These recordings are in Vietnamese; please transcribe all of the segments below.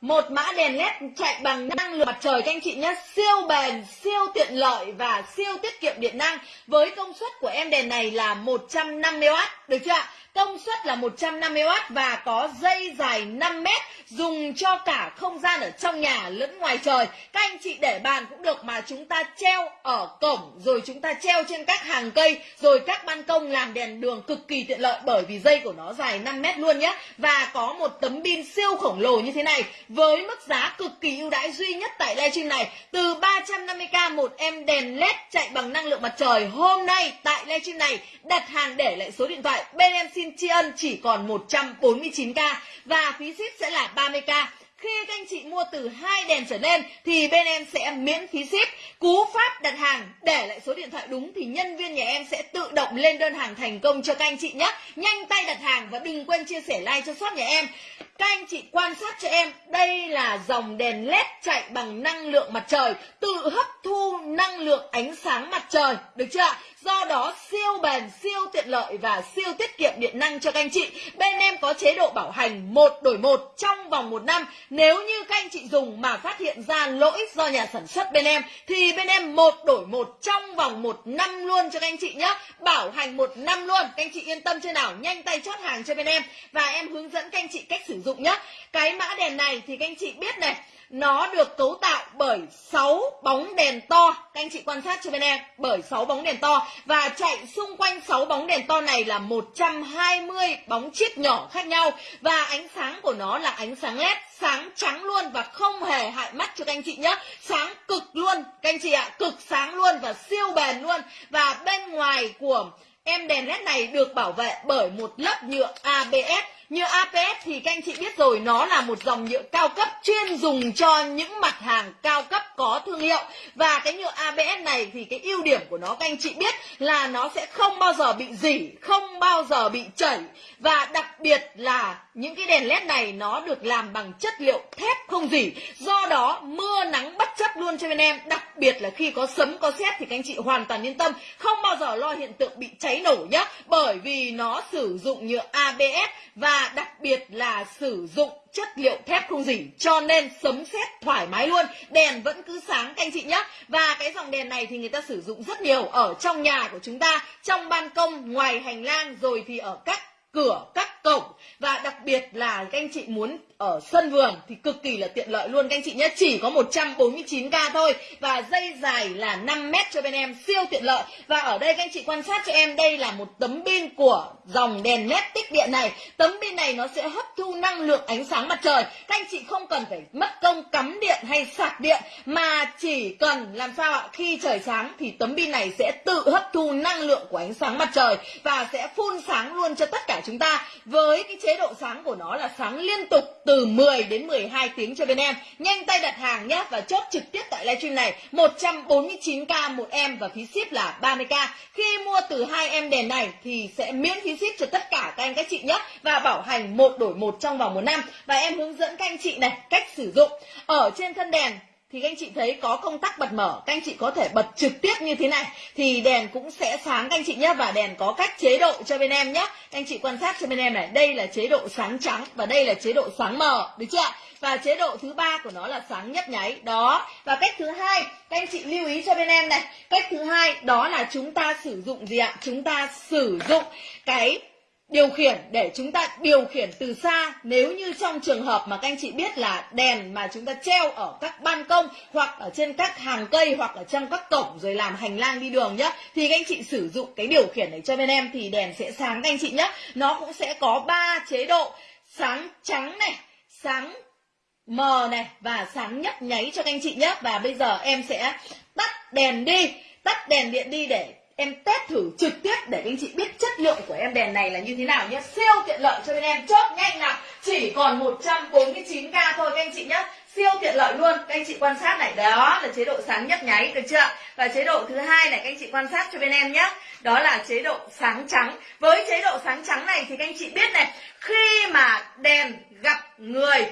một mã đèn led chạy bằng năng lượng mặt trời các anh chị nhé siêu bền, siêu tiện lợi và siêu tiết kiệm điện năng. Với công suất của em đèn này là 150W được chưa ạ? Công suất là 150W và có dây dài 5 mét, dùng cho cả không gian ở trong nhà lẫn ngoài trời. Các anh chị để bàn cũng được mà chúng ta treo ở cổng, rồi chúng ta treo trên các hàng cây, rồi các ban công làm đèn đường cực kỳ tiện lợi bởi vì dây của nó dài 5 mét luôn nhé và có một tấm pin siêu khổng lồ như thế này, với mức giá cực kỳ ưu đãi duy nhất tại livestream này. Từ 350k một em đèn led chạy bằng năng lượng mặt trời, hôm nay tại livestream này đặt hàng để lại số điện thoại bên em xin tri ân chỉ còn 149k và phí ship sẽ là 30k khi các anh chị mua từ hai đèn trở lên thì bên em sẽ miễn phí ship. Cú pháp đặt hàng, để lại số điện thoại đúng thì nhân viên nhà em sẽ tự động lên đơn hàng thành công cho các anh chị nhé. Nhanh tay đặt hàng và đừng quên chia sẻ like cho shop nhà em. Các anh chị quan sát cho em, đây là dòng đèn led chạy bằng năng lượng mặt trời, tự hấp thu năng lượng ánh sáng mặt trời, được chưa ạ? Do đó siêu bền, siêu tiện lợi và siêu tiết kiệm điện năng cho các anh chị. Bên em có chế độ bảo hành một đổi một trong vòng một năm. Nếu như các anh chị dùng mà phát hiện ra lỗi do nhà sản xuất bên em thì bên em một đổi một trong vòng một năm luôn cho các anh chị nhé. Bảo hành một năm luôn. Các anh chị yên tâm chưa nào? Nhanh tay chốt hàng cho bên em và em hướng dẫn các anh chị cách sử dụng nhé. Cái mã đèn này thì các anh chị biết này, nó được cấu tạo bởi 6 bóng đèn to. Các anh chị quan sát cho bên em, bởi 6 bóng đèn to. Và chạy xung quanh 6 bóng đèn to này là 120 bóng chip nhỏ khác nhau. Và ánh sáng của nó là ánh sáng led sáng trắng luôn và không hề hại mắt cho các anh chị nhé sáng cực luôn, các anh chị ạ, cực sáng luôn và siêu bền luôn. Và bên ngoài của em đèn led này được bảo vệ bởi một lớp nhựa ABS như APS thì các anh chị biết rồi, nó là một dòng nhựa cao cấp chuyên dùng cho những mặt hàng cao cấp có thương hiệu. Và cái nhựa ABS này thì cái ưu điểm của nó, các anh chị biết là nó sẽ không bao giờ bị dỉ, không bao giờ bị chảy. Và đặc biệt là những cái đèn led này nó được làm bằng chất liệu thép không dỉ do đó, mưa nắng bất chấp luôn cho bên em. Đặc biệt là khi có sấm, có sét thì các anh chị hoàn toàn yên tâm. Không bao giờ lo hiện tượng bị cháy nổ nhé bởi vì nó sử dụng nhựa ABS và đặc biệt là sử dụng chất liệu thép không dỉ cho nên sấm sét thoải mái luôn. Đèn vẫn cứ sáng, các anh chị nhé và cái dòng đèn này thì người ta sử dụng rất nhiều ở trong nhà của chúng ta. Trong ban công, ngoài hành lang, rồi thì ở các cửa các cổng. Và đặc biệt là các anh chị muốn ở sân vườn thì cực kỳ là tiện lợi luôn. Các anh chị nhé, chỉ có 149k thôi và dây dài là 5 mét cho bên em, siêu tiện lợi. Và ở đây các anh chị quan sát cho em, đây là một tấm pin của dòng đèn led tích điện này. Tấm pin này nó sẽ hấp thu năng lượng ánh sáng mặt trời. Các anh chị không cần phải mất công cắm điện hay sạc điện, mà chỉ cần làm sao ạ, khi trời sáng thì tấm pin này sẽ tự hấp thu năng lượng của ánh sáng mặt trời và sẽ phun sáng luôn cho tất cả chúng ta. Với cái chế độ sáng của nó là sáng liên tục từ 10 đến 12 tiếng cho bên em. Nhanh tay đặt hàng nhé và chốt trực tiếp tại livestream này 149k một em và phí ship là 30k. Khi mua từ hai em đèn này thì sẽ miễn phí ship cho tất cả các anh các chị nhé và bảo hành một đổi một trong vòng một năm và em hướng dẫn các anh chị này cách sử dụng. Ở trên thân đèn thì các anh chị thấy có công tắc bật mở, các anh chị có thể bật trực tiếp như thế này, thì đèn cũng sẽ sáng, các anh chị nhé và đèn có cách chế độ cho bên em nhé các anh chị quan sát cho bên em này, đây là chế độ sáng trắng và đây là chế độ sáng mờ, được chưa và chế độ thứ ba của nó là sáng nhấp nháy, đó. Và cách thứ hai, các anh chị lưu ý cho bên em này, cách thứ hai, đó là chúng ta sử dụng gì ạ? Chúng ta sử dụng cái điều khiển để chúng ta điều khiển từ xa. Nếu như trong trường hợp mà các anh chị biết là đèn mà chúng ta treo ở các ban công hoặc ở trên các hàng cây hoặc ở trong các cổng rồi làm hành lang đi đường nhá, thì các anh chị sử dụng cái điều khiển này cho bên em thì đèn sẽ sáng các anh chị nhé nó cũng sẽ có ba chế độ sáng trắng này, sáng mờ này và sáng nhấp nháy cho các anh chị nhé và bây giờ em sẽ tắt đèn đi, tắt đèn điện đi để em test thử trực tiếp để anh chị biết chất lượng của em đèn này là như thế nào nhé. Siêu tiện lợi cho bên em. Chốt nhanh nào. Chỉ còn 149k thôi các anh chị nhé. Siêu tiện lợi luôn. Các anh chị quan sát này. Đó là chế độ sáng nhấp nháy, được chưa? Và chế độ thứ hai này, các anh chị quan sát cho bên em nhé. Đó là chế độ sáng trắng. Với chế độ sáng trắng này thì các anh chị biết này, khi mà đèn gặp người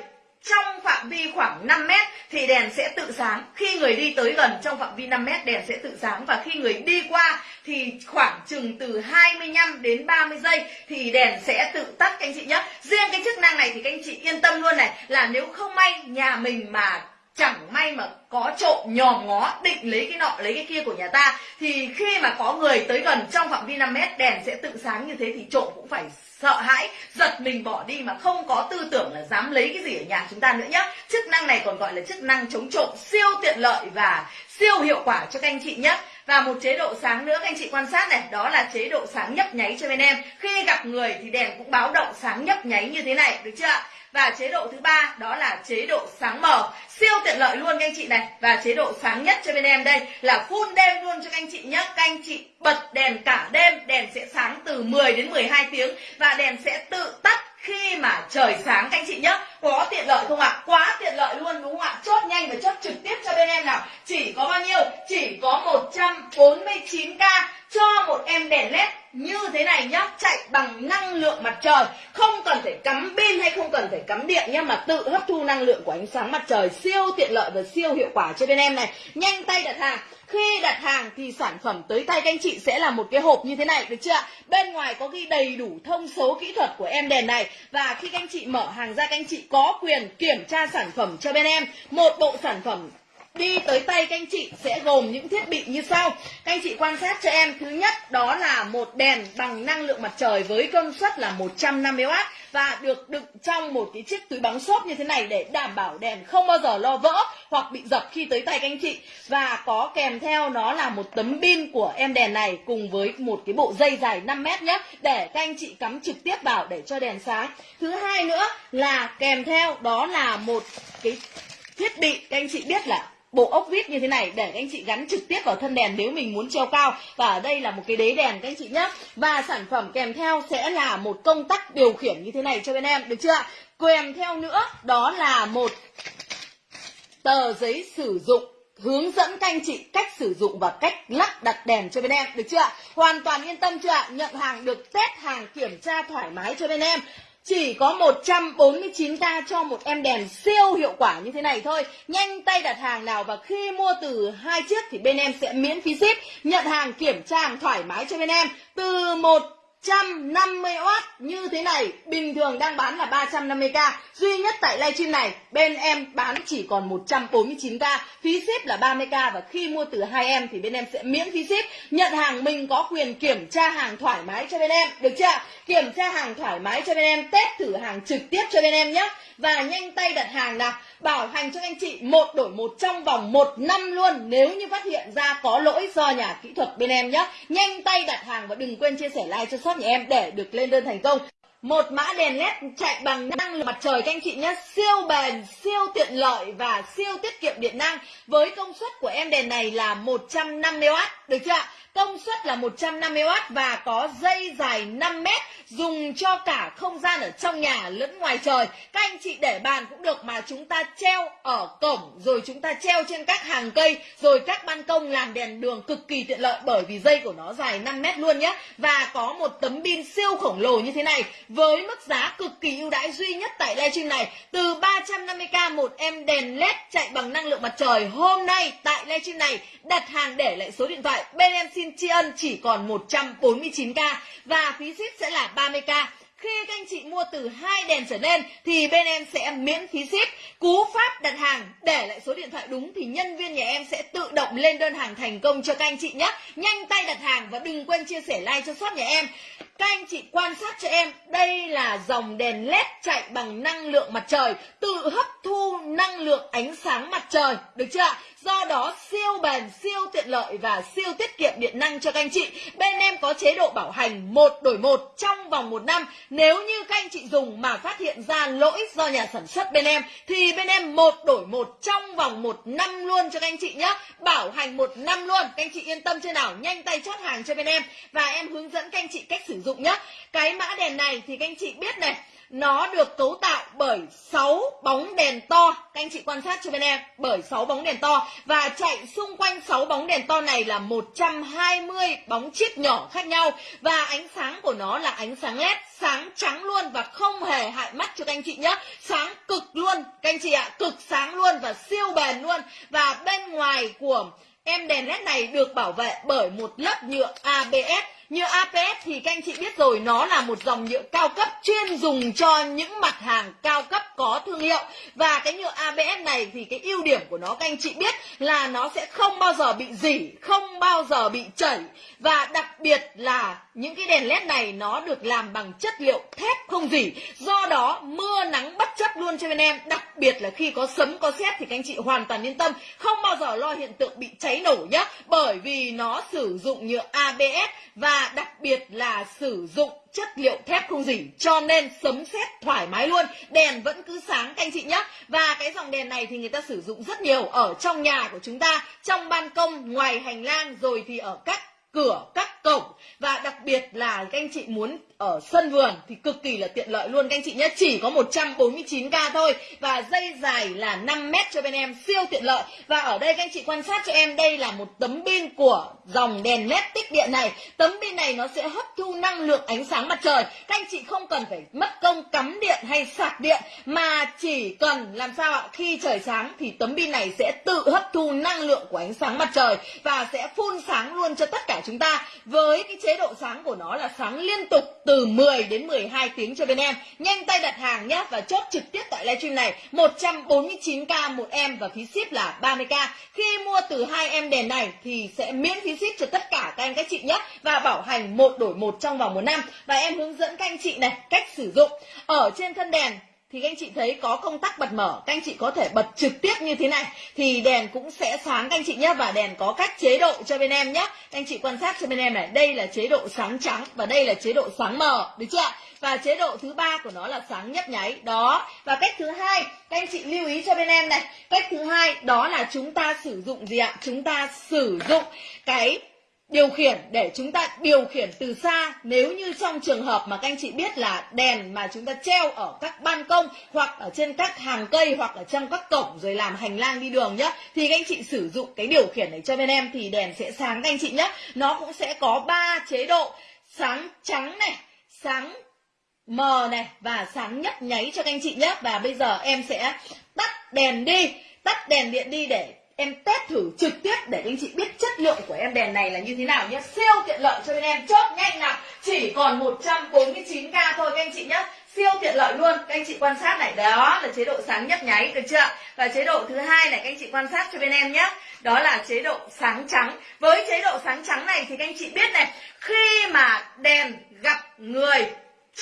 trong phạm vi khoảng 5 mét thì đèn sẽ tự sáng. Khi người đi tới gần trong phạm vi 5 mét, đèn sẽ tự sáng. Và khi người đi qua thì khoảng chừng từ 25 đến 30 giây thì đèn sẽ tự tắt, các anh chị nhé. Riêng cái chức năng này thì các anh chị yên tâm luôn này, là nếu không may nhà mình mà chẳng may mà có trộm nhòm ngó, định lấy cái nọ, lấy cái kia của nhà ta, thì khi mà có người tới gần trong phạm vi 5 mét, đèn sẽ tự sáng như thế thì trộm cũng phải sợ hãi, giật mình bỏ đi mà không có tư tưởng là dám lấy cái gì ở nhà chúng ta nữa nhé chức năng này còn gọi là chức năng chống trộm, siêu tiện lợi và siêu hiệu quả cho các anh chị nhé và một chế độ sáng nữa, các anh chị quan sát này, đó là chế độ sáng nhấp nháy cho bên em. Khi gặp người thì đèn cũng báo động sáng nhấp nháy như thế này, được chưa ạ? Và chế độ thứ ba, đó là chế độ sáng mờ. Siêu tiện lợi luôn các anh chị này. Và chế độ sáng nhất cho bên em đây là full đêm luôn cho các anh chị nhé các anh chị bật đèn cả đêm. Đèn sẽ sáng từ 10 đến 12 tiếng. Và đèn sẽ tự tắt khi mà trời sáng các anh chị nhé có tiện lợi không ạ? Quá tiện lợi luôn, đúng không ạ? Chốt nhanh và chốt trực tiếp cho bên em nào. Chỉ có bao nhiêu? Chỉ có 149k cho một em đèn led như thế này nhá, chạy bằng năng lượng mặt trời. Không cần phải cắm pin hay không cần phải cắm điện nhá, mà tự hấp thu năng lượng của ánh sáng mặt trời siêu tiện lợi và siêu hiệu quả cho bên em này. Nhanh tay đặt hàng. Khi đặt hàng thì sản phẩm tới tay các anh chị sẽ là một cái hộp như thế này, được chưa bên ngoài có ghi đầy đủ thông số kỹ thuật của em đèn này. Và khi các anh chị mở hàng ra, các anh chị có quyền kiểm tra sản phẩm cho bên em. Một bộ sản phẩm đi tới tay các anh chị sẽ gồm những thiết bị như sau. Các anh chị quan sát cho em. Thứ nhất, đó là một đèn bằng năng lượng mặt trời với công suất là 150W và được đựng trong một cái chiếc túi bóng xốp như thế này để đảm bảo đèn không bao giờ lo vỡ hoặc bị dập khi tới tay các anh chị. Và có kèm theo nó là một tấm pin của em đèn này cùng với một cái bộ dây dài 5 mét nhé, để các anh chị cắm trực tiếp vào để cho đèn sáng. Thứ hai nữa là kèm theo đó là một cái thiết bị, các anh chị biết là bộ ốc vít như thế này, để các anh chị gắn trực tiếp vào thân đèn nếu mình muốn treo cao. Và ở đây là một cái đế đèn, các anh chị nhé và sản phẩm kèm theo sẽ là một công tắc điều khiển như thế này cho bên em, được chưa kèm theo nữa, đó là một tờ giấy sử dụng hướng dẫn các anh chị cách sử dụng và cách lắp đặt đèn cho bên em, được chưa hoàn toàn yên tâm chưa nhận hàng được, test hàng kiểm tra thoải mái cho bên em chỉ có 149k cho một em đèn siêu hiệu quả như thế này thôi. Nhanh tay đặt hàng nào và khi mua từ hai chiếc thì bên em sẽ miễn phí ship. Nhận hàng, kiểm tra hàng thoải mái cho bên em. Từ một 150W như thế này. Bình thường đang bán là 350k duy nhất tại livestream này, bên em bán chỉ còn 149k phí ship là 30k và khi mua từ hai em thì bên em sẽ miễn phí ship. Nhận hàng mình có quyền kiểm tra hàng thoải mái cho bên em. Được chưa? Kiểm tra hàng thoải mái cho bên em, test thử hàng trực tiếp cho bên em nhé. Và nhanh tay đặt hàng nào. Bảo hành cho anh chị một đổi một trong vòng một năm luôn. Nếu như phát hiện ra có lỗi do nhà kỹ thuật bên em nhé. Nhanh tay đặt hàng và đừng quên chia sẻ like cho soát nhà em để được lên đơn thành công. Một mã đèn led chạy bằng năng lượng mặt trời, các anh chị nhé. Siêu bền, siêu tiện lợi và siêu tiết kiệm điện năng. Với công suất của em đèn này là 150W được chưa công suất là 150W và có dây dài 5 mét, dùng cho cả không gian ở trong nhà lẫn ngoài trời. Các anh chị để bàn cũng được mà chúng ta treo ở cổng, rồi chúng ta treo trên các hàng cây, rồi các ban công làm đèn đường cực kỳ tiện lợi bởi vì dây của nó dài 5 mét luôn nhé và có một tấm pin siêu khổng lồ như thế này với mức giá cực kỳ ưu đãi duy nhất tại livestream này. Từ 350k một em đèn led chạy bằng năng lượng mặt trời hôm nay tại livestream này, đặt hàng để lại số điện thoại bên em xin tri ân chỉ còn 149k và phí ship sẽ là 30k khi các anh chị mua từ hai đèn trở lên thì bên em sẽ miễn phí ship cú pháp đặt hàng, để lại số điện thoại đúng thì nhân viên nhà em sẽ tự động lên đơn hàng thành công cho các anh chị nhé. Nhanh tay đặt hàng và đừng quên chia sẻ like cho shop nhà em. Các anh chị quan sát cho em, đây là dòng đèn led chạy bằng năng lượng mặt trời, tự hấp thu năng lượng ánh sáng mặt trời, được chưa do đó, siêu bền, siêu tiện lợi và siêu tiết kiệm điện năng cho các anh chị. Bên em có chế độ bảo hành một đổi một trong vòng một năm. Nếu như các anh chị dùng mà phát hiện ra lỗi do nhà sản xuất bên em, thì bên em một đổi một trong vòng một năm luôn cho các anh chị nhé. Bảo hành một năm luôn. Các anh chị yên tâm chưa nào? Nhanh tay chốt hàng cho bên em. Và em hướng dẫn các anh chị cách sử dụng nhé. Cái mã đèn này thì các anh chị biết này nó được cấu tạo bởi 6 bóng đèn to. Các anh chị quan sát cho bên em, bởi 6 bóng đèn to. Và chạy xung quanh 6 bóng đèn to này là 120 bóng chip nhỏ khác nhau. Và ánh sáng của nó là ánh sáng led sáng trắng luôn và không hề hại mắt cho các anh chị nhé. Sáng cực luôn, các anh chị ạ, cực sáng luôn và siêu bền luôn. Và bên ngoài của em đèn led này được bảo vệ bởi một lớp nhựa ABS như APS thì các anh chị biết rồi, nó là một dòng nhựa cao cấp chuyên dùng cho những mặt hàng cao cấp có thương hiệu. Và cái nhựa ABS này thì cái ưu điểm của nó, các anh chị biết là nó sẽ không bao giờ bị dỉ, không bao giờ bị chảy. Và đặc biệt là những cái đèn led này nó được làm bằng chất liệu thép không dỉ. Do đó, mưa nắng bất chấp luôn cho bên em. Đặc biệt là khi có sấm, có sét thì các anh chị hoàn toàn yên tâm, không bao giờ lo hiện tượng bị cháy nổ nhé bởi vì nó sử dụng nhựa ABS và đặc biệt là sử dụng chất liệu thép không dỉ cho nên sấm sét thoải mái luôn. Đèn vẫn cứ sáng, các anh chị nhé. Và cái dòng đèn này thì người ta sử dụng rất nhiều ở trong nhà của chúng ta, trong ban công, ngoài hành lang, rồi thì ở các cửa các cổng. Và đặc biệt là các anh chị muốn ở sân vườn thì cực kỳ là tiện lợi luôn. Các anh chị nhé, chỉ có 149k thôi. Và dây dài là 5 mét cho bên em, siêu tiện lợi. Và ở đây các anh chị quan sát cho em, đây là một tấm pin của dòng đèn led tích điện này. Tấm pin này nó sẽ hấp thu năng lượng ánh sáng mặt trời. Các anh chị không cần phải mất công cắm điện hay sạc điện, mà chỉ cần làm sao ạ, khi trời sáng thì tấm pin này sẽ tự hấp thu năng lượng của ánh sáng mặt trời và sẽ phun sáng luôn cho tất cả chúng ta với cái chế độ sáng của nó là sáng liên tục từ 10 đến 12 tiếng cho bên em. Nhanh tay đặt hàng nhé và chốt trực tiếp tại livestream này. 149k một em và phí ship là 30k khi mua từ hai em đèn này thì sẽ miễn phí ship cho tất cả các anh các chị nhé và bảo hành một đổi một trong vòng một năm. Và em hướng dẫn các anh chị này cách sử dụng. Ở trên thân đèn thì các anh chị thấy có công tắc bật mở, các anh chị có thể bật trực tiếp như thế này, thì đèn cũng sẽ sáng, các anh chị nhé và đèn có các chế độ cho bên em nhé các anh chị quan sát cho bên em này, đây là chế độ sáng trắng và đây là chế độ sáng mờ, được chưa và chế độ thứ ba của nó là sáng nhấp nháy, đó. Và cách thứ hai, các anh chị lưu ý cho bên em này, cách thứ hai, đó là chúng ta sử dụng gì ạ? Chúng ta sử dụng cái điều khiển để chúng ta điều khiển từ xa, nếu như trong trường hợp mà các anh chị biết là đèn mà chúng ta treo ở các ban công hoặc ở trên các hàng cây hoặc ở trong các cổng rồi làm hành lang đi đường nhá, thì các anh chị sử dụng cái điều khiển này cho bên em thì đèn sẽ sáng các anh chị nhé nó cũng sẽ có ba chế độ, sáng trắng này, sáng mờ này và sáng nhấp nháy cho các anh chị nhé và bây giờ em sẽ tắt đèn đi, tắt đèn điện đi để em test thử trực tiếp để anh chị biết chất lượng của em đèn này là như thế nào nhé. Siêu tiện lợi cho bên em. Chốt nhanh nào. Chỉ còn 149k thôi các anh chị nhé. Siêu tiện lợi luôn. Các anh chị quan sát này. Đó là chế độ sáng nhấp nháy, được chưa? Và chế độ thứ hai này, các anh chị quan sát cho bên em nhé. Đó là chế độ sáng trắng. Với chế độ sáng trắng này thì các anh chị biết này, khi mà đèn gặp người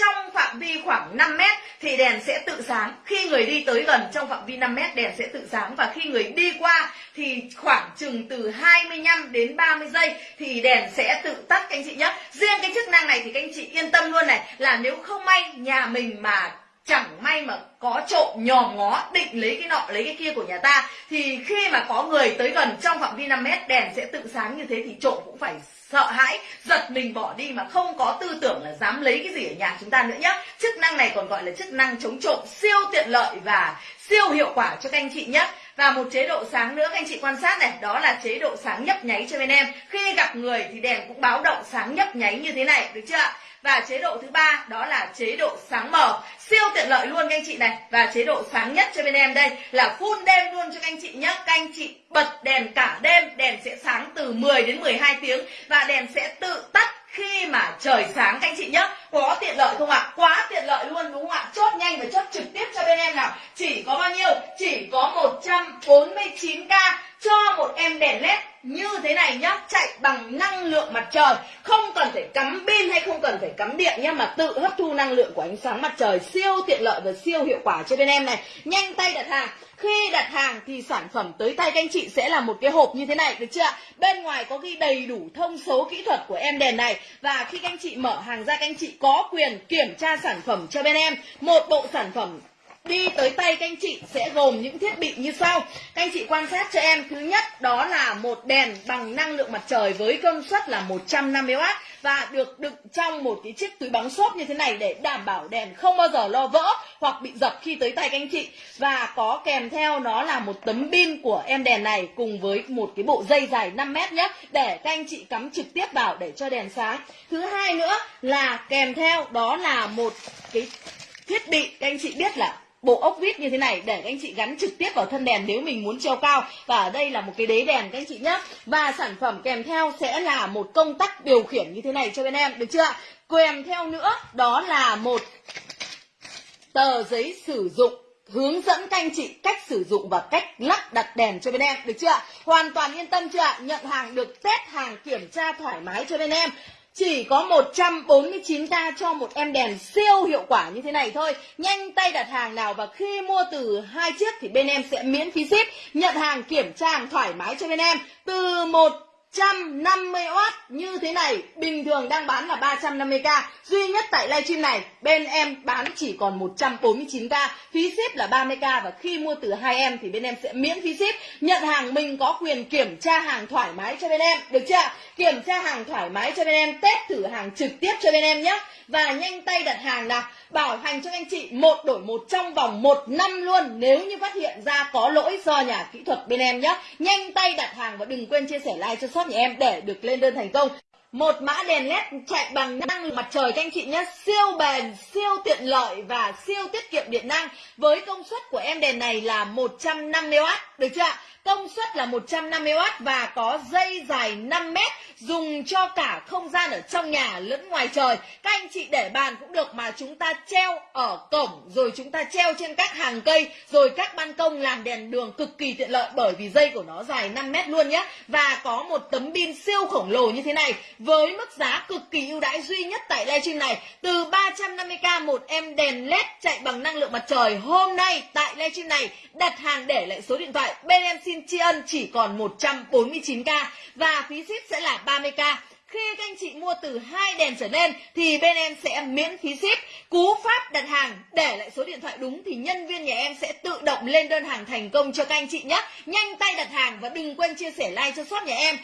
trong phạm vi khoảng 5 mét thì đèn sẽ tự sáng. Khi người đi tới gần trong phạm vi 5 mét, đèn sẽ tự sáng. Và khi người đi qua thì khoảng chừng từ 25 đến 30 giây thì đèn sẽ tự tắt các anh chị nhé. Riêng cái chức năng này thì các anh chị yên tâm luôn này, là nếu không may nhà mình mà chẳng may mà có trộm nhòm ngó, định lấy cái nọ, lấy cái kia của nhà ta, thì khi mà có người tới gần trong phạm vi 5 mét, đèn sẽ tự sáng như thế thì trộm cũng phải sợ hãi, giật mình bỏ đi mà không có tư tưởng là dám lấy cái gì ở nhà chúng ta nữa nhé chức năng này còn gọi là chức năng chống trộm siêu tiện lợi và siêu hiệu quả cho các anh chị nhé và một chế độ sáng nữa, các anh chị quan sát này, đó là chế độ sáng nhấp nháy cho bên em. Khi gặp người thì đèn cũng báo động sáng nhấp nháy như thế này, được chưa và chế độ thứ ba, đó là chế độ sáng mờ. Siêu tiện lợi luôn, các anh chị này. Và chế độ sáng nhất cho bên em đây là full đêm luôn cho các anh chị nhé các anh chị bật đèn cả đêm, đèn sẽ sáng từ 10 đến 12 tiếng và đèn sẽ tự tắt khi mà trời sáng, các anh chị nhé có tiện lợi không ạ? Quá tiện lợi luôn, đúng không ạ? Chốt nhanh và chốt trực tiếp cho bên em nào. Chỉ có bao nhiêu? Chỉ có 149k cho một em đèn led như thế này nhá, chạy bằng năng lượng mặt trời. Không cần phải cắm pin hay không cần phải cắm điện nhá, mà tự hấp thu năng lượng của ánh sáng mặt trời siêu tiện lợi và siêu hiệu quả cho bên em này. Nhanh tay đặt hàng. Khi đặt hàng thì sản phẩm tới tay các anh chị sẽ là một cái hộp như thế này, được chưa bên ngoài có ghi đầy đủ thông số kỹ thuật của em đèn này. Và khi các anh chị mở hàng ra, các anh chị có quyền kiểm tra sản phẩm cho bên em. Một bộ sản phẩm đi tới tay các anh chị sẽ gồm những thiết bị như sau. Các anh chị quan sát cho em. Thứ nhất, đó là một đèn bằng năng lượng mặt trời với công suất là 150W và được đựng trong một cái chiếc túi bóng xốp như thế này để đảm bảo đèn không bao giờ lo vỡ hoặc bị dập khi tới tay các anh chị. Và có kèm theo nó là một tấm pin của em đèn này cùng với một cái bộ dây dài 5 mét nhé, để các anh chị cắm trực tiếp vào để cho đèn sáng. Thứ hai nữa là kèm theo, đó là một cái thiết bị, các anh chị biết là bộ ốc vít như thế này để các anh chị gắn trực tiếp vào thân đèn nếu mình muốn treo cao. Và ở đây là một cái đế đèn, các anh chị nhé và sản phẩm kèm theo sẽ là một công tắc điều khiển như thế này cho bên em, được chưa kèm theo nữa, đó là một tờ giấy sử dụng hướng dẫn các anh chị cách sử dụng và cách lắp đặt đèn cho bên em, được chưa hoàn toàn yên tâm chưa nhận hàng được, test hàng kiểm tra thoải mái cho bên em chỉ có 149k cho một em đèn siêu hiệu quả như thế này thôi. Nhanh tay đặt hàng nào và khi mua từ hai chiếc thì bên em sẽ miễn phí ship, Nhận hàng kiểm tra hàng thoải mái cho bên em. Từ một 150W như thế này. Bình thường đang bán là 350k duy nhất tại livestream này, bên em bán chỉ còn 149k phí ship là 30k và khi mua từ hai em thì bên em sẽ miễn phí ship. Nhận hàng mình có quyền kiểm tra hàng thoải mái cho bên em. Được chưa kiểm tra hàng thoải mái cho bên em, test thử hàng trực tiếp cho bên em nhé và nhanh tay đặt hàng nào, bảo hành cho anh chị một đổi một trong vòng một năm luôn. Nếu như phát hiện ra có lỗi do nhà kỹ thuật bên em nhé. Nhanh tay đặt hàng và đừng quên chia sẻ like cho shop nhà em để được lên đơn thành công. Một mã đèn led chạy bằng năng lượng mặt trời các anh chị nhé. Siêu bền, siêu tiện lợi và siêu tiết kiệm điện năng. Với công suất của em đèn này là 150W được chưa công suất là 150W và có dây dài 5 mét, dùng cho cả không gian ở trong nhà lẫn ngoài trời. Các anh chị để bàn cũng được mà chúng ta treo ở cổng, rồi chúng ta treo trên các hàng cây, rồi các ban công làm đèn đường cực kỳ tiện lợi bởi vì dây của nó dài 5 mét luôn nhé. Và có một tấm pin siêu khổng lồ như thế này, với mức giá cực kỳ ưu đãi duy nhất tại livestream này. Từ 350k một em đèn led chạy bằng năng lượng mặt trời, hôm nay tại livestream này đặt hàng để lại số điện thoại bên em xin tri ân chỉ còn 149k và phí ship sẽ là 30k khi các anh chị mua từ hai đèn trở lên thì bên em sẽ miễn phí ship. Cú pháp đặt hàng, để lại số điện thoại đúng thì nhân viên nhà em sẽ tự động lên đơn hàng thành công cho các anh chị nhé. Nhanh tay đặt hàng và đừng quên chia sẻ like cho shop nhà em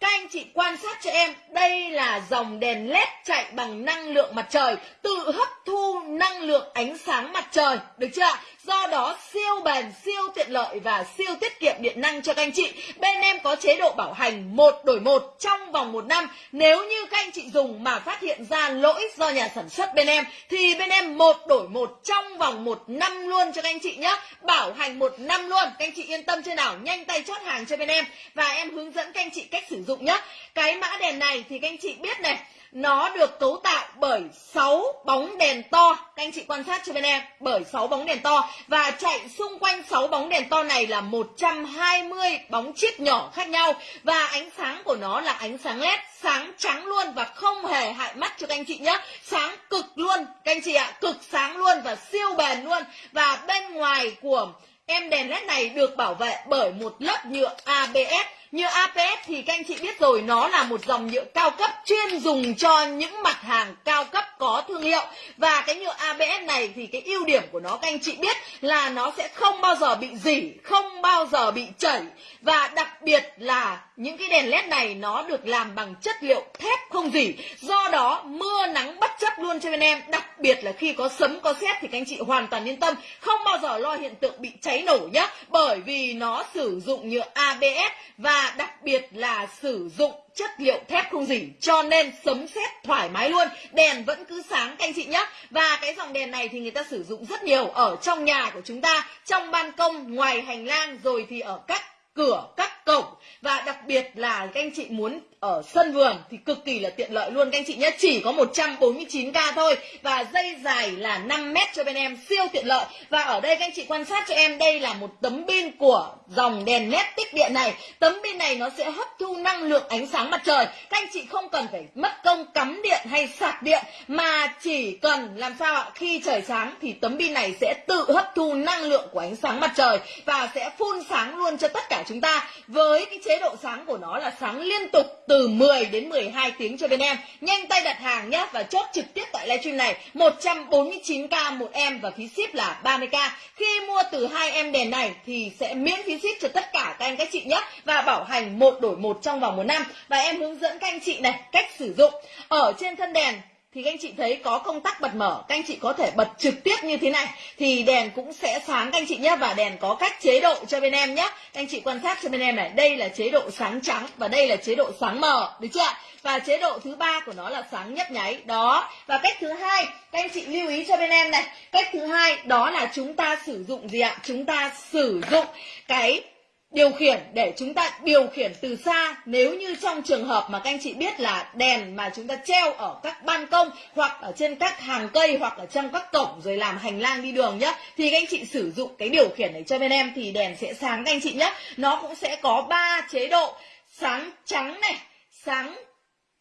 các anh chị quan sát cho em đây là dòng đèn led chạy bằng năng lượng mặt trời tự hấp thu năng lượng ánh sáng mặt trời được chưa ạ Do đó siêu bền, siêu tiện lợi và siêu tiết kiệm điện năng cho các anh chị. Bên em có chế độ bảo hành một đổi một trong vòng một năm. Nếu như các anh chị dùng mà phát hiện ra lỗi do nhà sản xuất bên em thì bên em một đổi một trong vòng một năm luôn cho các anh chị nhé. Bảo hành một năm luôn. Các anh chị yên tâm chưa nào? Nhanh tay chốt hàng cho bên em và em hướng dẫn các anh chị cách sử dụng nhé. Cái mã đèn này thì các anh chị biết này, nó được cấu tạo bởi 6 bóng đèn to. Các anh chị quan sát cho bên em, bởi 6 bóng đèn to. Và chạy xung quanh 6 bóng đèn to này là 120 bóng chip nhỏ khác nhau. Và ánh sáng của nó là ánh sáng led sáng trắng luôn và không hề hại mắt cho các anh chị nhé sáng cực luôn, các anh chị ạ, cực sáng luôn và siêu bền luôn. Và bên ngoài của em đèn led này được bảo vệ bởi một lớp nhựa ABS như APS thì các anh chị biết rồi, nó là một dòng nhựa cao cấp chuyên dùng cho những mặt hàng cao cấp có thương hiệu. Và cái nhựa ABS này thì cái ưu điểm của nó, các anh chị biết là nó sẽ không bao giờ bị dỉ, không bao giờ bị chảy. Và đặc biệt là những cái đèn led này nó được làm bằng chất liệu thép không dỉ. Do đó, mưa nắng bất chấp luôn cho bên em. Đặc biệt là khi có sấm, có sét thì các anh chị hoàn toàn yên tâm, không bao giờ lo hiện tượng bị cháy nổ nhé bởi vì nó sử dụng nhựa ABS và đặc biệt là sử dụng chất liệu thép không dỉ cho nên sấm sét thoải mái luôn. Đèn vẫn cứ sáng, các anh chị nhé. Và cái dòng đèn này thì người ta sử dụng rất nhiều ở trong nhà của chúng ta, trong ban công, ngoài hành lang, rồi thì ở các cửa các cổng. Và đặc biệt là các anh chị muốn ở sân vườn thì cực kỳ là tiện lợi luôn. Các anh chị nhé, chỉ có 149k thôi. Và dây dài là 5 mét cho bên em, siêu tiện lợi. Và ở đây các anh chị quan sát cho em, đây là một tấm pin của dòng đèn led tích điện này. Tấm pin này nó sẽ hấp thu năng lượng ánh sáng mặt trời. Các anh chị không cần phải mất công cắm điện hay sạc điện, mà chỉ cần làm sao ạ, khi trời sáng thì tấm pin này sẽ tự hấp thu năng lượng của ánh sáng mặt trời và sẽ phun sáng luôn cho tất cả chúng ta với cái chế độ sáng của nó là sáng liên tục từ 10 đến 12 tiếng cho bên em. Nhanh tay đặt hàng nhé và chốt trực tiếp tại livestream này. 149k một em và phí ship là 30k khi mua từ hai em đèn này thì sẽ miễn phí ship cho tất cả các anh các chị nhé và bảo hành một đổi một trong vòng một năm. Và em hướng dẫn các anh chị này cách sử dụng. Ở trên thân đèn thì các anh chị thấy có công tắc bật mở, các anh chị có thể bật trực tiếp như thế này, thì đèn cũng sẽ sáng các anh chị nhé và đèn có các chế độ cho bên em nhé các anh chị quan sát cho bên em này, đây là chế độ sáng trắng và đây là chế độ sáng mờ, được chưa và chế độ thứ ba của nó là sáng nhấp nháy, đó. Và cách thứ hai, các anh chị lưu ý cho bên em này, cách thứ hai, đó là chúng ta sử dụng gì ạ? Chúng ta sử dụng cái điều khiển để chúng ta điều khiển từ xa, nếu như trong trường hợp mà các anh chị biết là đèn mà chúng ta treo ở các ban công hoặc ở trên các hàng cây hoặc ở trong các cổng rồi làm hành lang đi đường nhá, thì các anh chị sử dụng cái điều khiển này cho bên em thì đèn sẽ sáng các anh chị nhé nó cũng sẽ có ba chế độ, sáng trắng này, sáng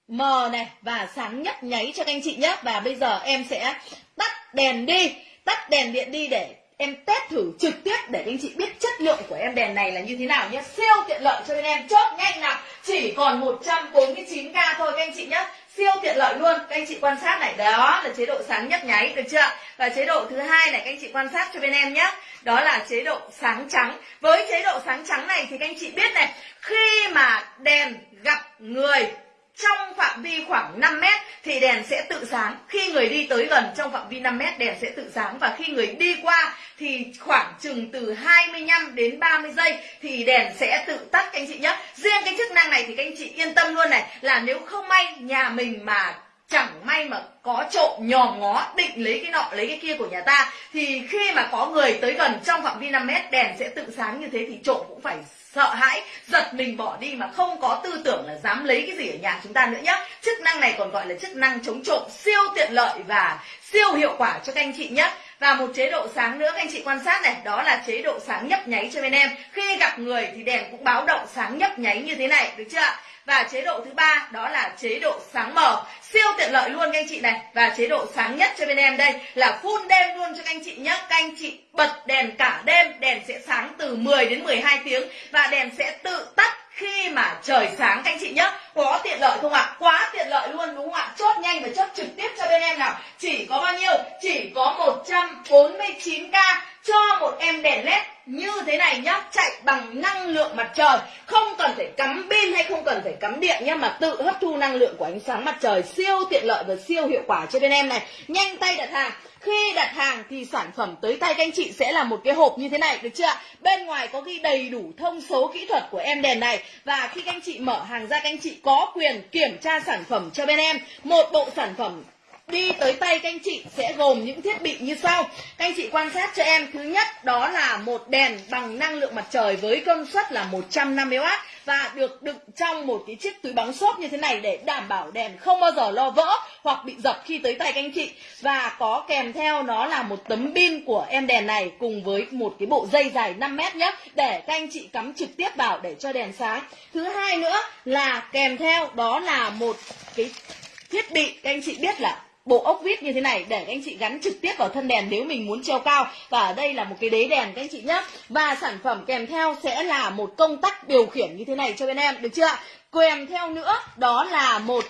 mờ này và sáng nhấp nháy cho các anh chị nhé và bây giờ em sẽ tắt đèn đi, tắt đèn điện đi để em test thử trực tiếp để anh chị biết chất lượng của em đèn này là như thế nào nhé. Siêu tiện lợi cho bên em. Chốt nhanh nào. Chỉ còn 149k thôi các anh chị nhé. Siêu tiện lợi luôn. Các anh chị quan sát này. Đó là chế độ sáng nhấp nháy, được chưa? Và chế độ thứ hai này, các anh chị quan sát cho bên em nhé. Đó là chế độ sáng trắng. Với chế độ sáng trắng này thì các anh chị biết này, khi mà đèn gặp người trong phạm vi khoảng 5 mét thì đèn sẽ tự sáng. Khi người đi tới gần trong phạm vi 5 mét, đèn sẽ tự sáng. Và khi người đi qua thì khoảng chừng từ 25 đến 30 giây thì đèn sẽ tự tắt anh chị nhé. Riêng cái chức năng này thì các anh chị yên tâm luôn này, là nếu không may nhà mình mà chẳng may mà có trộm, nhòm ngó, định lấy cái nọ, lấy cái kia của nhà ta, thì khi mà có người tới gần trong phạm vi 5 mét, đèn sẽ tự sáng như thế thì trộm cũng phải sợ hãi, giật mình bỏ đi mà không có tư tưởng là dám lấy cái gì ở nhà chúng ta nữa nhé chức năng này còn gọi là chức năng chống trộm, siêu tiện lợi và siêu hiệu quả cho các anh chị nhé và một chế độ sáng nữa các anh chị quan sát này, đó là chế độ sáng nhấp nháy cho bên em. Khi gặp người thì đèn cũng báo động sáng nhấp nháy như thế này, được chưa ạ? Và chế độ thứ ba, đó là chế độ sáng mờ. Siêu tiện lợi luôn các anh chị này. Và chế độ sáng nhất cho bên em đây là full đêm luôn cho các anh chị nhé các anh chị bật đèn cả đêm, đèn sẽ sáng từ 10 đến 12 tiếng và đèn sẽ tự tắt khi mà trời sáng các anh chị nhé có tiện lợi không ạ? Quá tiện lợi luôn, đúng không ạ? Chốt nhanh và chốt trực tiếp cho bên em nào. Chỉ có bao nhiêu? Chỉ có 149k cho một em đèn led như thế này nhá, chạy bằng năng lượng mặt trời. Không cần phải cắm pin hay không cần phải cắm điện nhá, mà tự hấp thu năng lượng của ánh sáng mặt trời siêu tiện lợi và siêu hiệu quả cho bên em này. Nhanh tay đặt hàng. Khi đặt hàng thì sản phẩm tới tay các anh chị sẽ là một cái hộp như thế này, được chưa ạ? Bên ngoài có ghi đầy đủ thông số kỹ thuật của em đèn này. Và khi các anh chị mở hàng ra, các anh chị có quyền kiểm tra sản phẩm cho bên em. Một bộ sản phẩm đi tới tay các anh chị sẽ gồm những thiết bị như sau. Các anh chị quan sát cho em. Thứ nhất, đó là một đèn bằng năng lượng mặt trời với công suất là 150W và được đựng trong một cái chiếc túi bóng xốp như thế này để đảm bảo đèn không bao giờ lo vỡ hoặc bị dập khi tới tay các anh chị. Và có kèm theo nó là một tấm pin của em đèn này cùng với một cái bộ dây dài 5 mét nhé, để các anh chị cắm trực tiếp vào để cho đèn sáng. Thứ hai nữa là kèm theo đó là một cái thiết bị, các anh chị biết là bộ ốc vít như thế này để các anh chị gắn trực tiếp vào thân đèn nếu mình muốn treo cao. Và ở đây là một cái đế đèn các anh chị nhé và sản phẩm kèm theo sẽ là một công tắc điều khiển như thế này cho bên em, được chưa kèm theo nữa, đó là một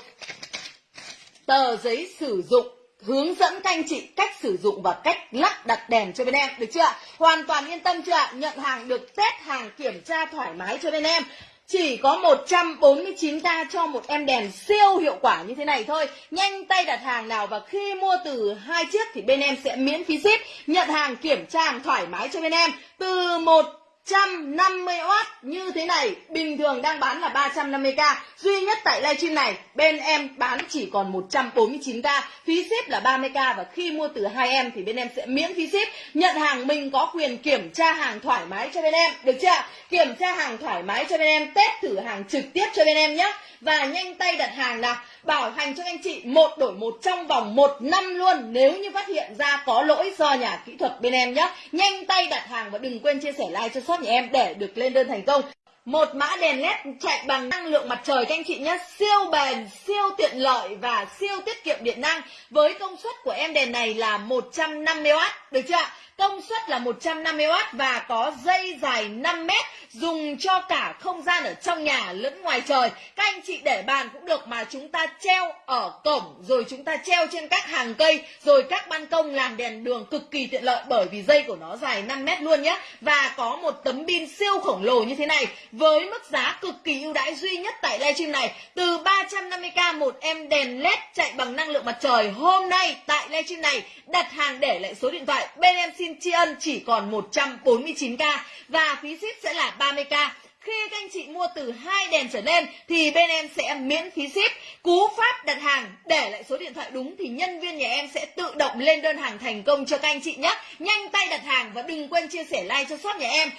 tờ giấy sử dụng hướng dẫn các anh chị cách sử dụng và cách lắp đặt đèn cho bên em, được chưa hoàn toàn yên tâm chưa nhận hàng được, test hàng kiểm tra thoải mái cho bên em chỉ có 149k cho một em đèn siêu hiệu quả như thế này thôi. Nhanh tay đặt hàng nào và khi mua từ hai chiếc thì bên em sẽ miễn phí ship, Nhận hàng kiểm tra hàng thoải mái cho bên em. Từ một 150W như thế này. Bình thường đang bán là 350k duy nhất tại livestream này, bên em bán chỉ còn 149k phí ship là 30k và khi mua từ hai em thì bên em sẽ miễn phí ship. Nhận hàng mình có quyền kiểm tra hàng thoải mái cho bên em. Được chưa? Kiểm tra hàng thoải mái cho bên em, test thử hàng trực tiếp cho bên em nhé và nhanh tay đặt hàng nào, bảo hành cho anh chị một đổi một trong vòng một năm luôn. Nếu như phát hiện ra có lỗi do nhà kỹ thuật bên em nhé nhanh tay đặt hàng và đừng quên chia sẻ like cho shop nhà em để được lên đơn thành công. Một mã đèn led chạy bằng năng lượng mặt trời các anh chị nhé siêu bền, siêu tiện lợi và siêu tiết kiệm điện năng. Với công suất của em đèn này là 150W được chưa ạ? Công suất là 150W và có dây dài 5 mét, dùng cho cả không gian ở trong nhà lẫn ngoài trời. Các anh chị để bàn cũng được mà chúng ta treo ở cổng, rồi chúng ta treo trên các hàng cây, rồi các ban công làm đèn đường cực kỳ tiện lợi bởi vì dây của nó dài 5 mét luôn nhé. Và có một tấm pin siêu khổng lồ như thế này với mức giá cực kỳ ưu đãi duy nhất tại livestream này. Từ 350k một em đèn led chạy bằng năng lượng mặt trời hôm nay tại livestream này đặt hàng để lại số điện thoại bên em xin tri ân chỉ còn 149k và phí ship sẽ là 30k khi các anh chị mua từ hai đèn trở lên thì bên em sẽ miễn phí ship. Cú pháp đặt hàng để lại số điện thoại đúng thì nhân viên nhà em sẽ tự động lên đơn hàng thành công cho các anh chị nhé. Nhanh tay đặt hàng và đừng quên chia sẻ like cho shop nhà em.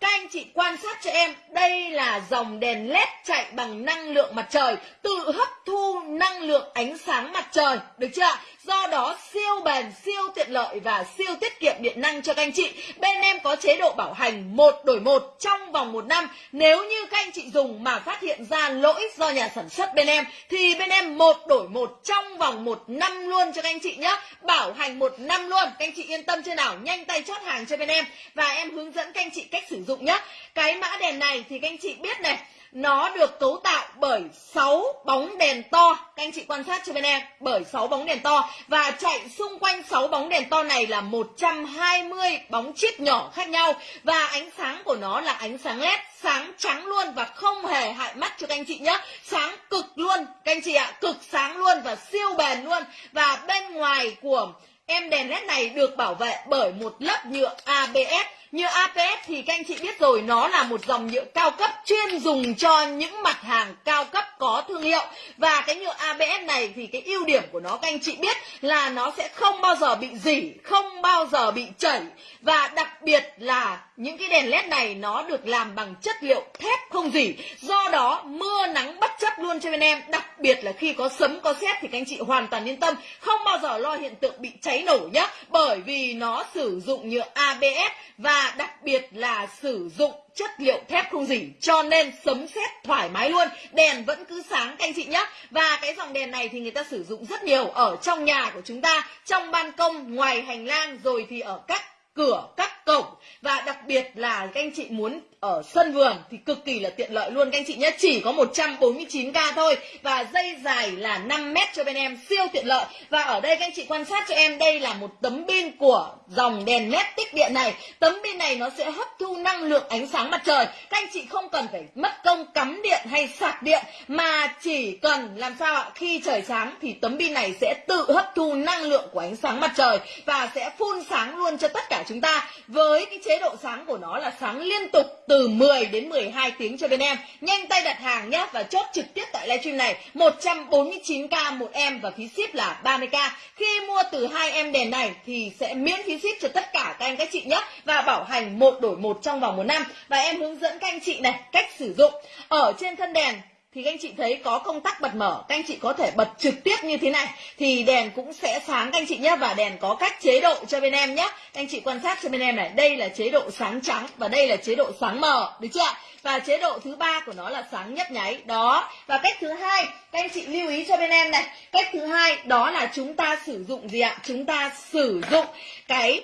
Các anh chị quan sát cho em, đây là dòng đèn led chạy bằng năng lượng mặt trời, tự hấp thu năng lượng ánh sáng mặt trời, được chưa? Do đó siêu bền, siêu tiện lợi và siêu tiết kiệm điện năng cho các anh chị. Bên em có chế độ bảo hành một đổi một trong vòng một năm. Nếu như các anh chị dùng mà phát hiện ra lỗi do nhà sản xuất bên em thì bên em một đổi một trong vòng một năm luôn cho các anh chị nhé. Bảo hành một năm luôn. Các anh chị yên tâm chưa nào? Nhanh tay chốt hàng cho bên em và em hướng dẫn các anh chị cách sử dụng nhé. Cái mã đèn này thì các anh chị biết này nó được cấu tạo bởi 6 bóng đèn to. Các anh chị quan sát cho bên em, bởi 6 bóng đèn to. Và chạy xung quanh 6 bóng đèn to này là 120 bóng chip nhỏ khác nhau. Và ánh sáng của nó là ánh sáng led sáng trắng luôn và không hề hại mắt cho các anh chị nhé. Sáng cực luôn, các anh chị ạ, cực sáng luôn và siêu bền luôn. Và bên ngoài của em đèn led này được bảo vệ bởi một lớp nhựa ABS như ABS thì các anh chị biết rồi, nó là một dòng nhựa cao cấp chuyên dùng cho những mặt hàng cao cấp có thương hiệu. Và cái nhựa ABS này thì cái ưu điểm của nó, các anh chị biết là nó sẽ không bao giờ bị dỉ, không bao giờ bị chảy. Và đặc biệt là những cái đèn led này nó được làm bằng chất liệu thép không dỉ. Do đó, mưa nắng bất chấp luôn cho bên em, đặc biệt là khi có sấm, có sét thì các anh chị hoàn toàn yên tâm. Không bao giờ lo hiện tượng bị cháy nổ nhé bởi vì nó sử dụng nhựa ABS và đặc biệt là sử dụng chất liệu thép không dỉ, cho nên sấm sét thoải mái luôn. Đèn vẫn cứ sáng, các anh chị nhé và cái dòng đèn này thì người ta sử dụng rất nhiều ở trong nhà của chúng ta, trong ban công, ngoài hành lang, rồi thì ở các cửa, các cổng. Và đặc biệt là các anh chị muốn ở sân vườn thì cực kỳ là tiện lợi luôn các anh chị nhé. Chỉ có 149k thôi và dây dài là 5 mét cho bên em, siêu tiện lợi. Và ở đây các anh chị quan sát cho em, đây là một tấm pin của dòng đèn led tích điện này. Tấm pin này nó sẽ hấp thu năng lượng ánh sáng mặt trời. Các anh chị không cần phải mất công cắm điện hay sạc điện, mà chỉ cần làm sao ạ, khi trời sáng thì tấm pin này sẽ tự hấp thu năng lượng của ánh sáng mặt trời và sẽ phun sáng luôn cho tất cả chúng ta. Với cái chế độ sáng của nó là sáng liên tục từ từ 10 đến 12 tiếng cho bên em. Nhanh tay đặt hàng nhé và chốt trực tiếp tại livestream này. 149k một em và phí ship là 30k khi mua từ hai em đèn này thì sẽ miễn phí ship cho tất cả các anh các chị nhé và bảo hành một đổi một trong vòng một năm. Và em hướng dẫn các anh chị này cách sử dụng. Ở trên thân đèn thì các anh chị thấy có công tắc bật mở, các anh chị có thể bật trực tiếp như thế này, thì đèn cũng sẽ sáng các anh chị nhé và đèn có các chế độ cho bên em nhé các anh chị quan sát cho bên em này, đây là chế độ sáng trắng và đây là chế độ sáng mờ, được chưa và chế độ thứ ba của nó là sáng nhấp nháy, đó. Và cách thứ hai, các anh chị lưu ý cho bên em này, cách thứ hai, đó là chúng ta sử dụng gì ạ? Chúng ta sử dụng cái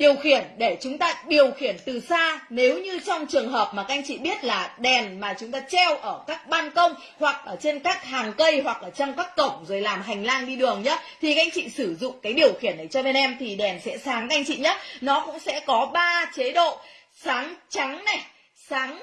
điều khiển để chúng ta điều khiển từ xa, nếu như trong trường hợp mà các anh chị biết là đèn mà chúng ta treo ở các ban công hoặc ở trên các hàng cây hoặc ở trong các cổng rồi làm hành lang đi đường nhá, thì các anh chị sử dụng cái điều khiển này cho bên em thì đèn sẽ sáng các anh chị nhé nó cũng sẽ có ba chế độ, sáng trắng này, sáng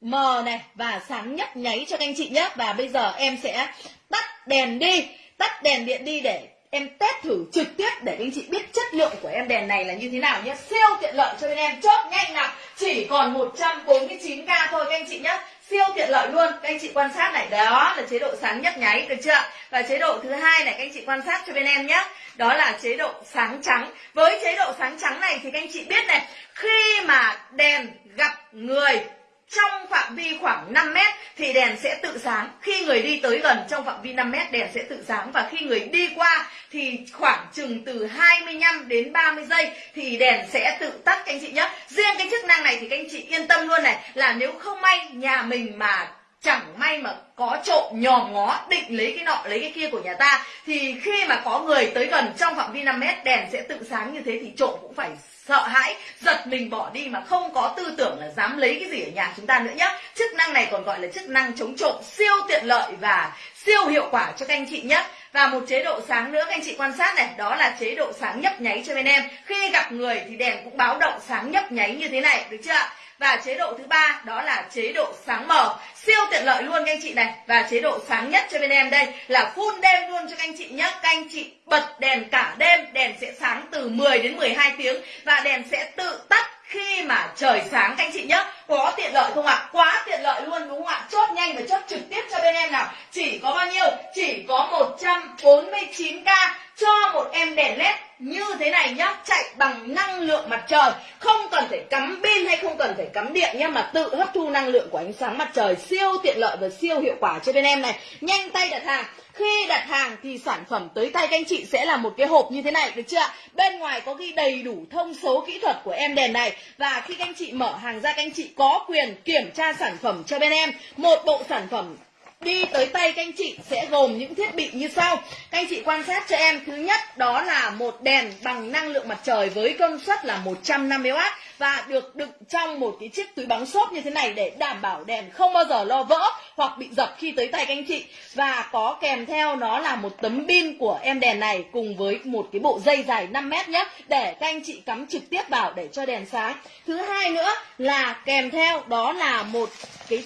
mờ này và sáng nhấp nháy cho các anh chị nhé và bây giờ em sẽ tắt đèn đi, tắt đèn điện đi để em test thử trực tiếp để anh chị biết chất lượng của em đèn này là như thế nào nhé. Siêu tiện lợi cho bên em. Chốt nhanh nào. Chỉ còn 149k thôi các anh chị nhé. Siêu tiện lợi luôn. Các anh chị quan sát này. Đó là chế độ sáng nhấp nháy, được chưa? Và chế độ thứ hai này, các anh chị quan sát cho bên em nhé. Đó là chế độ sáng trắng. Với chế độ sáng trắng này thì các anh chị biết này, khi mà đèn gặp người trong phạm vi khoảng 5 mét thì đèn sẽ tự sáng. Khi người đi tới gần trong phạm vi 5 mét, đèn sẽ tự sáng. Và khi người đi qua thì khoảng chừng từ 25 đến 30 giây thì đèn sẽ tự tắt, các anh chị nhé. Riêng cái chức năng này thì các anh chị yên tâm luôn này, là nếu không may nhà mình mà chẳng may mà có trộm nhòm ngó, định lấy cái nọ, lấy cái kia của nhà ta, thì khi mà có người tới gần trong phạm vi 5 mét, đèn sẽ tự sáng như thế thì trộm cũng phải sợ hãi, giật mình bỏ đi mà không có tư tưởng là dám lấy cái gì ở nhà chúng ta nữa nhé chức năng này còn gọi là chức năng chống trộm, siêu tiện lợi và siêu hiệu quả cho các anh chị nhé và một chế độ sáng nữa các anh chị quan sát này, đó là chế độ sáng nhấp nháy cho bên em. Khi gặp người thì đèn cũng báo động sáng nhấp nháy như thế này, được chưa ạ? Và chế độ thứ ba, đó là chế độ sáng mờ. Siêu tiện lợi luôn các anh chị này. Và chế độ sáng nhất cho bên em đây là full đêm luôn cho các anh chị nhé các anh chị bật đèn cả đêm, đèn sẽ sáng từ 10 đến 12 tiếng. Và đèn sẽ tự tắt khi mà trời sáng các anh chị nhé có tiện lợi không ạ? Quá tiện lợi luôn đúng không ạ? Chốt nhanh và chốt trực tiếp cho bên em nào. Chỉ có bao nhiêu? Chỉ có 149k cho một em đèn led như thế này nhá, chạy bằng năng lượng mặt trời. Không cần phải cắm pin hay không cần phải cắm điện nhá, mà tự hấp thu năng lượng của ánh sáng mặt trời siêu tiện lợi và siêu hiệu quả cho bên em này. Nhanh tay đặt hàng. Khi đặt hàng thì sản phẩm tới tay các anh chị sẽ là một cái hộp như thế này, được chưa bên ngoài có ghi đầy đủ thông số kỹ thuật của em đèn này. Và khi các anh chị mở hàng ra, các anh chị có quyền kiểm tra sản phẩm cho bên em. Một bộ sản phẩm đi tới tay các anh chị sẽ gồm những thiết bị như sau. Các anh chị quan sát cho em. Thứ nhất, đó là một đèn bằng năng lượng mặt trời với công suất là 150W và được đựng trong một cái chiếc túi bóng xốp như thế này để đảm bảo đèn không bao giờ lo vỡ hoặc bị dập khi tới tay các anh chị. Và có kèm theo nó là một tấm pin của em đèn này cùng với một cái bộ dây dài 5 mét nhé, để các anh chị cắm trực tiếp vào để cho đèn sáng. Thứ hai nữa là kèm theo đó là một cái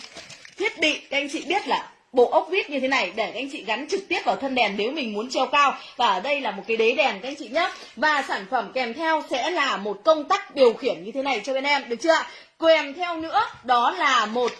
thiết bị, các anh chị biết là bộ ốc vít như thế này để các anh chị gắn trực tiếp vào thân đèn nếu mình muốn treo cao. Và ở đây là một cái đế đèn các anh chị nhé và sản phẩm kèm theo sẽ là một công tắc điều khiển như thế này cho bên em, được chưa kèm theo nữa, đó là một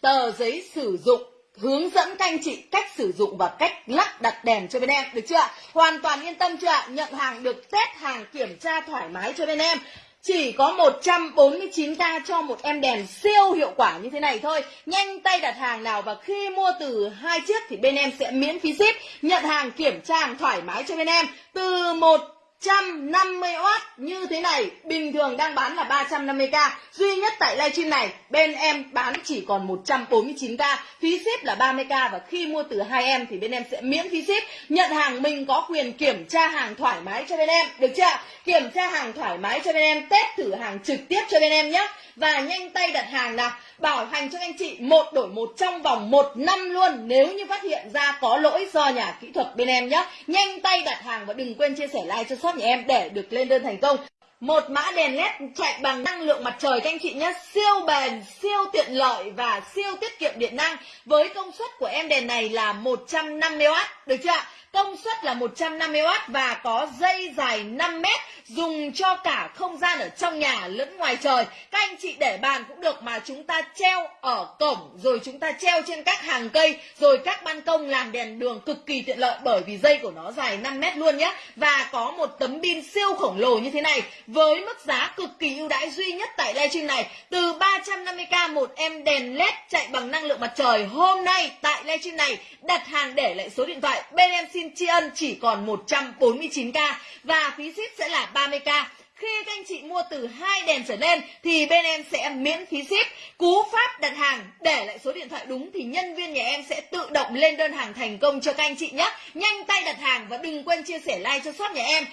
tờ giấy sử dụng hướng dẫn các anh chị cách sử dụng và cách lắp đặt đèn cho bên em, được chưa hoàn toàn yên tâm chưa nhận hàng được, test hàng kiểm tra thoải mái cho bên em chỉ có 149k cho một em đèn siêu hiệu quả như thế này thôi. Nhanh tay đặt hàng nào và khi mua từ hai chiếc thì bên em sẽ miễn phí ship, Nhận hàng kiểm tra hàng thoải mái cho bên em. Từ một 150W như thế này, bình thường đang bán là 350k duy nhất tại livestream này, bên em bán chỉ còn 149k phí ship là 30k và khi mua từ hai em thì bên em sẽ miễn phí ship. Nhận hàng mình có quyền kiểm tra hàng thoải mái cho bên em. Được chưa? Kiểm tra hàng thoải mái cho bên em, test thử hàng trực tiếp cho bên em nhé và nhanh tay đặt hàng nào? Bảo hành cho anh chị một đổi một trong vòng một năm luôn. Nếu như phát hiện ra có lỗi do nhà kỹ thuật bên em nhé nhanh tay đặt hàng và đừng quên chia sẻ like cho shop nhà em để được lên đơn thành công. Một mã đèn led chạy bằng năng lượng mặt trời các anh chị nhé siêu bền, siêu tiện lợi và siêu tiết kiệm điện năng. Với công suất của em đèn này là 150W được chưa ạ? Công suất là 150W và có dây dài 5 mét, dùng cho cả không gian ở trong nhà lẫn ngoài trời. Các anh chị để bàn cũng được mà chúng ta treo ở cổng, rồi chúng ta treo trên các hàng cây, rồi các ban công làm đèn đường cực kỳ tiện lợi bởi vì dây của nó dài 5 mét luôn nhé. Và có một tấm pin siêu khổng lồ như thế này với mức giá cực kỳ ưu đãi duy nhất tại livestream này. Từ 350k một em đèn led chạy bằng năng lượng mặt trời, hôm nay tại livestream này đặt hàng để lại số điện thoại bên em xin tri ân chỉ còn 149k và phí ship sẽ là 30k khi các anh chị mua từ hai đèn trở lên thì bên em sẽ miễn phí ship. Cú pháp đặt hàng để lại số điện thoại đúng thì nhân viên nhà em sẽ tự động lên đơn hàng thành công cho các anh chị nhé. Nhanh tay đặt hàng và đừng quên chia sẻ like cho shop nhà em.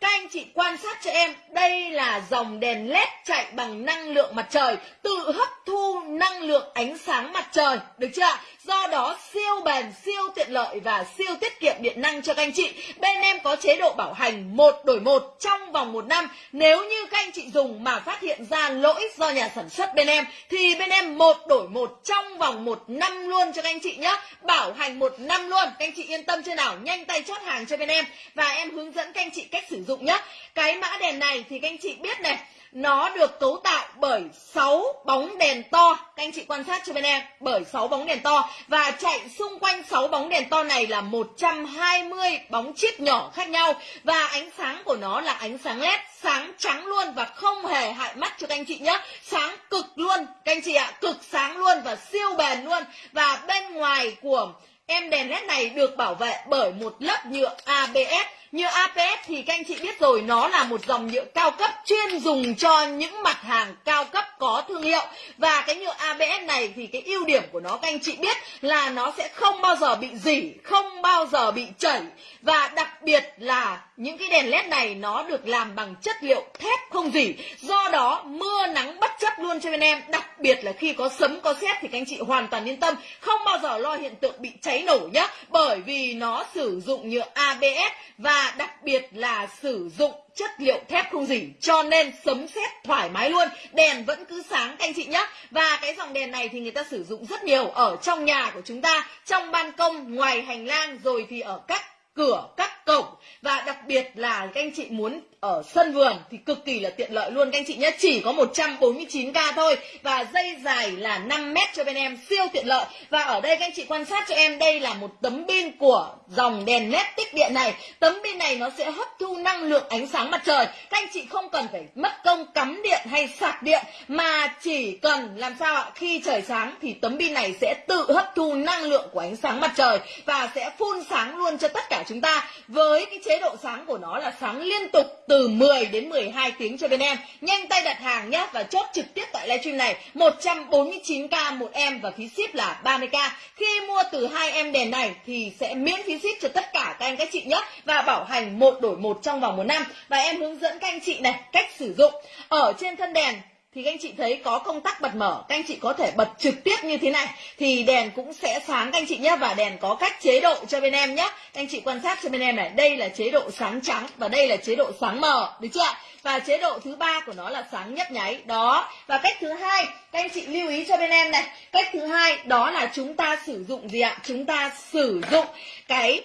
Các anh chị quan sát cho em, đây là dòng đèn led chạy bằng năng lượng mặt trời, tự hấp thu năng lượng ánh sáng mặt trời, được chưa Do đó siêu bền, siêu tiện lợi và siêu tiết kiệm điện năng cho các anh chị. Bên em có chế độ bảo hành một đổi một trong vòng một năm. Nếu như các anh chị dùng mà phát hiện ra lỗi do nhà sản xuất bên em, thì bên em một đổi một trong vòng một năm luôn cho các anh chị nhé. Bảo hành một năm luôn. Các anh chị yên tâm chưa nào? Nhanh tay chốt hàng cho bên em và em hướng dẫn các anh chị cách sử dụng nhé. Cái mã đèn này thì các anh chị biết này, nó được cấu tạo bởi 6 bóng đèn to các anh chị quan sát cho bên em, bởi 6 bóng đèn to và chạy xung quanh 6 bóng đèn to này là 120 bóng chip nhỏ khác nhau và ánh sáng của nó là ánh sáng led sáng trắng luôn và không hề hại mắt cho các anh chị nhé. Sáng cực luôn, các anh chị ạ, cực sáng luôn và siêu bền luôn. Và bên ngoài của em đèn led này được bảo vệ bởi một lớp nhựa ABS Nhựa APS thì các anh chị biết rồi nó là một dòng nhựa cao cấp chuyên dùng cho những mặt hàng cao cấp có thương hiệu. Và cái nhựa ABS này thì cái ưu điểm của nó các anh chị biết là nó sẽ không bao giờ bị dỉ, không bao giờ bị chảy. Và đặc biệt là những cái đèn led này nó được làm bằng chất liệu thép không dỉ. Do đó mưa nắng bất chấp luôn cho bên em. Đặc biệt là khi có sấm có sét thì các anh chị hoàn toàn yên tâm không bao giờ lo hiện tượng bị cháy nổ nhé bởi vì nó sử dụng nhựa ABS và đặc biệt là sử dụng chất liệu thép không dỉ, cho nên sấm sét thoải mái luôn. Đèn vẫn cứ sáng, các anh chị nhé và cái dòng đèn này thì người ta sử dụng rất nhiều ở trong nhà của chúng ta, trong ban công, ngoài hành lang, rồi thì ở các cửa, các cổng. Và đặc biệt là các anh chị muốn ở sân vườn thì cực kỳ là tiện lợi luôn các anh chị nhé. Chỉ có 149k thôi và dây dài là 5 mét cho bên em, siêu tiện lợi. Và ở đây các anh chị quan sát cho em, đây là một tấm pin của dòng đèn led tích điện này. Tấm pin này nó sẽ hấp thu năng lượng ánh sáng mặt trời. Các anh chị không cần phải mất công cắm điện hay sạc điện, mà chỉ cần làm sao ạ, khi trời sáng thì tấm pin này sẽ tự hấp thu năng lượng của ánh sáng mặt trời và sẽ phun sáng luôn cho tất cả chúng ta. Với cái chế độ sáng của nó là sáng liên tục từ từ 10 đến 12 tiếng cho bên em. Nhanh tay đặt hàng nhé và chốt trực tiếp tại livestream này. 149k một em và phí ship là 30k khi mua từ hai em đèn này thì sẽ miễn phí ship cho tất cả các anh các chị nhé và bảo hành một đổi một trong vòng một năm. Và em hướng dẫn các anh chị này cách sử dụng. Ở trên thân đèn thì các anh chị thấy có công tắc bật mở, các anh chị có thể bật trực tiếp như thế này, thì đèn cũng sẽ sáng các anh chị nhé, và đèn có cách chế độ cho bên em nhé. Các anh chị quan sát cho bên em này, đây là chế độ sáng trắng và đây là chế độ sáng mờ, được chưa và chế độ thứ ba của nó là sáng nhấp nháy, đó. Và cách thứ hai, các anh chị lưu ý cho bên em này, cách thứ hai, đó là chúng ta sử dụng gì ạ? Chúng ta sử dụng cái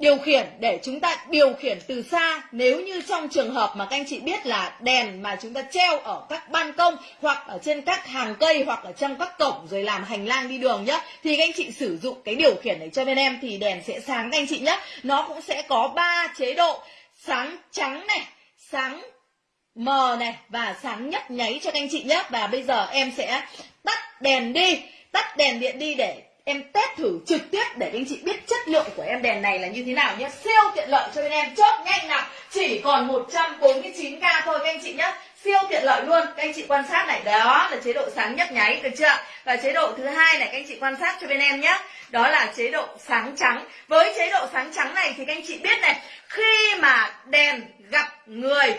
điều khiển để chúng ta điều khiển từ xa. Nếu như trong trường hợp mà các anh chị biết là đèn mà chúng ta treo ở các ban công hoặc ở trên các hàng cây hoặc ở trong các cổng rồi làm hành lang đi đường nhá, thì các anh chị sử dụng cái điều khiển này cho bên em thì đèn sẽ sáng các anh chị nhé nó cũng sẽ có ba chế độ sáng trắng này, sáng mờ này và sáng nhấp nháy cho các anh chị nhé và bây giờ em sẽ tắt đèn đi, tắt đèn điện đi để em test thử trực tiếp để anh chị biết chất lượng của em đèn này là như thế nào nhé. Siêu tiện lợi cho bên em. Chốt nhanh nào. Chỉ còn 149k thôi các anh chị nhé. Siêu tiện lợi luôn. Các anh chị quan sát này, đó là chế độ sáng nhấp nháy, được chưa? Và chế độ thứ hai này, các anh chị quan sát cho bên em nhé. Đó là chế độ sáng trắng. Với chế độ sáng trắng này thì các anh chị biết này, khi mà đèn gặp người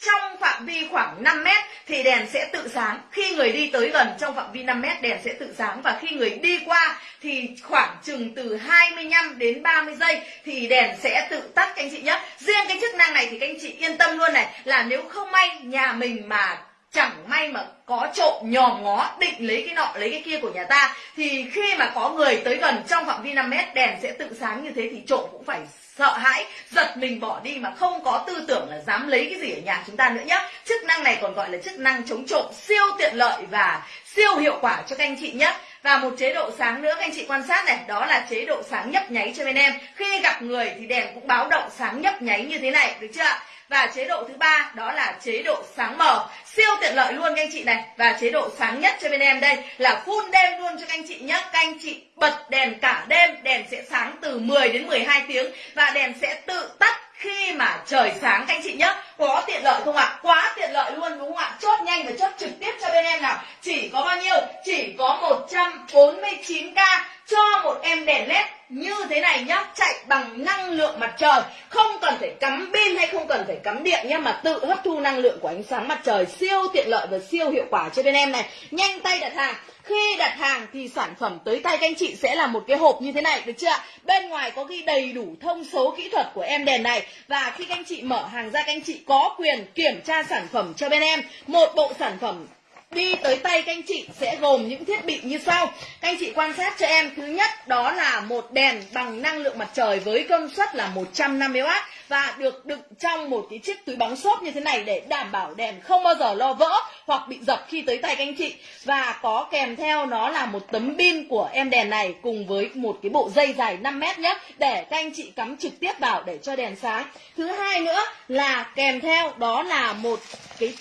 trong phạm vi khoảng 5 mét thì đèn sẽ tự sáng. Khi người đi tới gần trong phạm vi 5 mét, đèn sẽ tự sáng. Và khi người đi qua thì khoảng chừng từ 25 đến 30 giây thì đèn sẽ tự tắt, các anh chị nhé. Riêng cái chức năng này thì các anh chị yên tâm luôn này, là nếu không may nhà mình mà chẳng may mà có trộm nhòm ngó, định lấy cái nọ, lấy cái kia của nhà ta, thì khi mà có người tới gần trong phạm vi 5 mét, đèn sẽ tự sáng như thế thì trộm cũng phải sợ hãi, giật mình bỏ đi mà không có tư tưởng là dám lấy cái gì ở nhà chúng ta nữa nhé chức năng này còn gọi là chức năng chống trộm siêu tiện lợi và siêu hiệu quả cho các anh chị nhé và một chế độ sáng nữa các anh chị quan sát này, đó là chế độ sáng nhấp nháy cho bên em. Khi gặp người thì đèn cũng báo động sáng nhấp nháy như thế này, được chưa và chế độ thứ ba, đó là chế độ sáng mờ. Siêu tiện lợi luôn các anh chị này. Và chế độ sáng nhất cho bên em đây là full đêm luôn cho các anh chị nhé các anh chị bật đèn cả đêm, đèn sẽ sáng từ 10 đến 12 tiếng và đèn sẽ tự tắt khi mà trời sáng, các anh chị nhé có tiện lợi không ạ? Quá tiện lợi luôn, đúng không ạ? Chốt nhanh và chốt trực tiếp cho bên em nào. Chỉ có bao nhiêu? Chỉ có 149k cho một em đèn led như thế này nhá, chạy bằng năng lượng mặt trời. Không cần phải cắm pin hay không cần phải cắm điện nhá, mà tự hấp thu năng lượng của ánh sáng mặt trời siêu tiện lợi và siêu hiệu quả cho bên em này. Nhanh tay đặt hàng. Khi đặt hàng thì sản phẩm tới tay các anh chị sẽ là một cái hộp như thế này, được chưa bên ngoài có ghi đầy đủ thông số kỹ thuật của em đèn này. Và khi các anh chị mở hàng ra, các anh chị có quyền kiểm tra sản phẩm cho bên em. Một bộ sản phẩm đi tới tay các anh chị sẽ gồm những thiết bị như sau. Các anh chị quan sát cho em. Thứ nhất, đó là một đèn bằng năng lượng mặt trời với công suất là 150W và được đựng trong một cái chiếc túi bóng xốp như thế này để đảm bảo đèn không bao giờ lo vỡ hoặc bị dập khi tới tay các anh chị. Và có kèm theo nó là một tấm pin của em đèn này cùng với một cái bộ dây dài 5 mét nhé, để các anh chị cắm trực tiếp vào để cho đèn sáng. Thứ hai nữa là kèm theo đó là một cái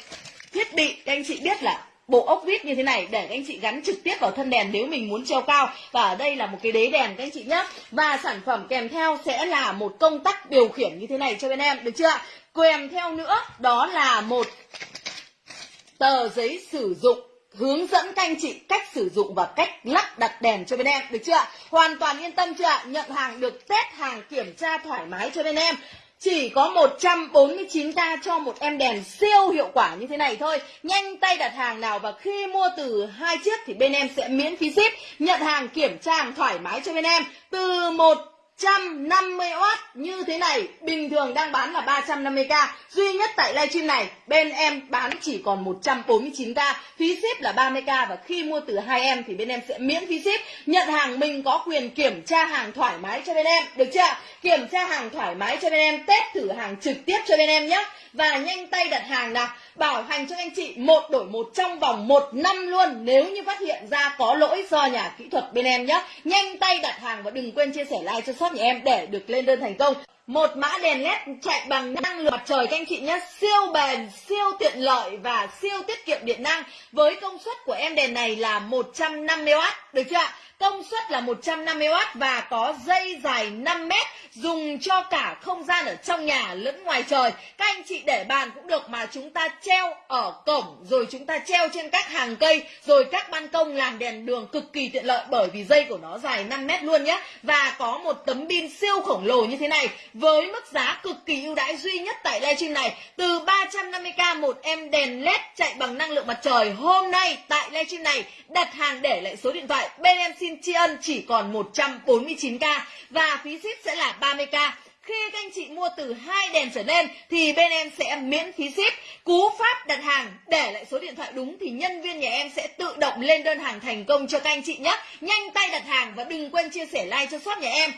thiết bị các anh chị biết là bộ ốc vít như thế này để các anh chị gắn trực tiếp vào thân đèn nếu mình muốn treo cao. Và ở đây là một cái đế đèn các anh chị nhé và sản phẩm kèm theo sẽ là một công tắc điều khiển như thế này cho bên em, được chưa kèm theo nữa, đó là một tờ giấy sử dụng hướng dẫn các anh chị cách sử dụng và cách lắp đặt đèn cho bên em, được chưa hoàn toàn yên tâm chưa nhận hàng được, test hàng kiểm tra thoải mái cho bên em chỉ có 149k cho một em đèn siêu hiệu quả như thế này thôi. Nhanh tay đặt hàng nào và khi mua từ hai chiếc thì bên em sẽ miễn phí ship, Nhận hàng, kiểm tra hàng thoải mái cho bên em. Từ một 150W như thế này, bình thường đang bán là 350k duy nhất tại livestream này, bên em bán chỉ còn 149k phí ship là 30k và khi mua từ hai em thì bên em sẽ miễn phí ship. Nhận hàng mình có quyền kiểm tra hàng thoải mái cho bên em, được chưa? Kiểm tra hàng thoải mái cho bên em, test thử hàng trực tiếp cho bên em nhé. Và nhanh tay đặt hàng nào, bảo hành cho anh chị một đổi một trong vòng một năm luôn. Nếu như phát hiện ra có lỗi do nhà kỹ thuật bên em nhé. Nhanh tay đặt hàng và đừng quên chia sẻ like cho shop nhà em để được lên đơn thành công. Một mã đèn led chạy bằng năng lượng mặt trời các anh chị nhé. Siêu bền, siêu tiện lợi và siêu tiết kiệm điện năng. Với công suất của em đèn này là 150W được chưa ạ? Công suất là 150W và có dây dài 5 mét, dùng cho cả không gian ở trong nhà lẫn ngoài trời. Các anh chị để bàn cũng được mà chúng ta treo ở cổng, rồi chúng ta treo trên các hàng cây, rồi các ban công làm đèn đường cực kỳ tiện lợi bởi vì dây của nó dài 5 mét luôn nhé và có một tấm pin siêu khổng lồ như thế này, với mức giá cực kỳ ưu đãi duy nhất tại livestream này. Từ 350k một em đèn led chạy bằng năng lượng mặt trời, hôm nay tại livestream này đặt hàng để lại số điện thoại bên em xin tri ân chỉ còn 149k và phí ship sẽ là 30k khi các anh chị mua từ hai đèn trở lên thì bên em sẽ miễn phí ship. Cú pháp đặt hàng, để lại số điện thoại đúng thì nhân viên nhà em sẽ tự động lên đơn hàng thành công cho các anh chị nhé. Nhanh tay đặt hàng và đừng quên chia sẻ like cho shop nhà em.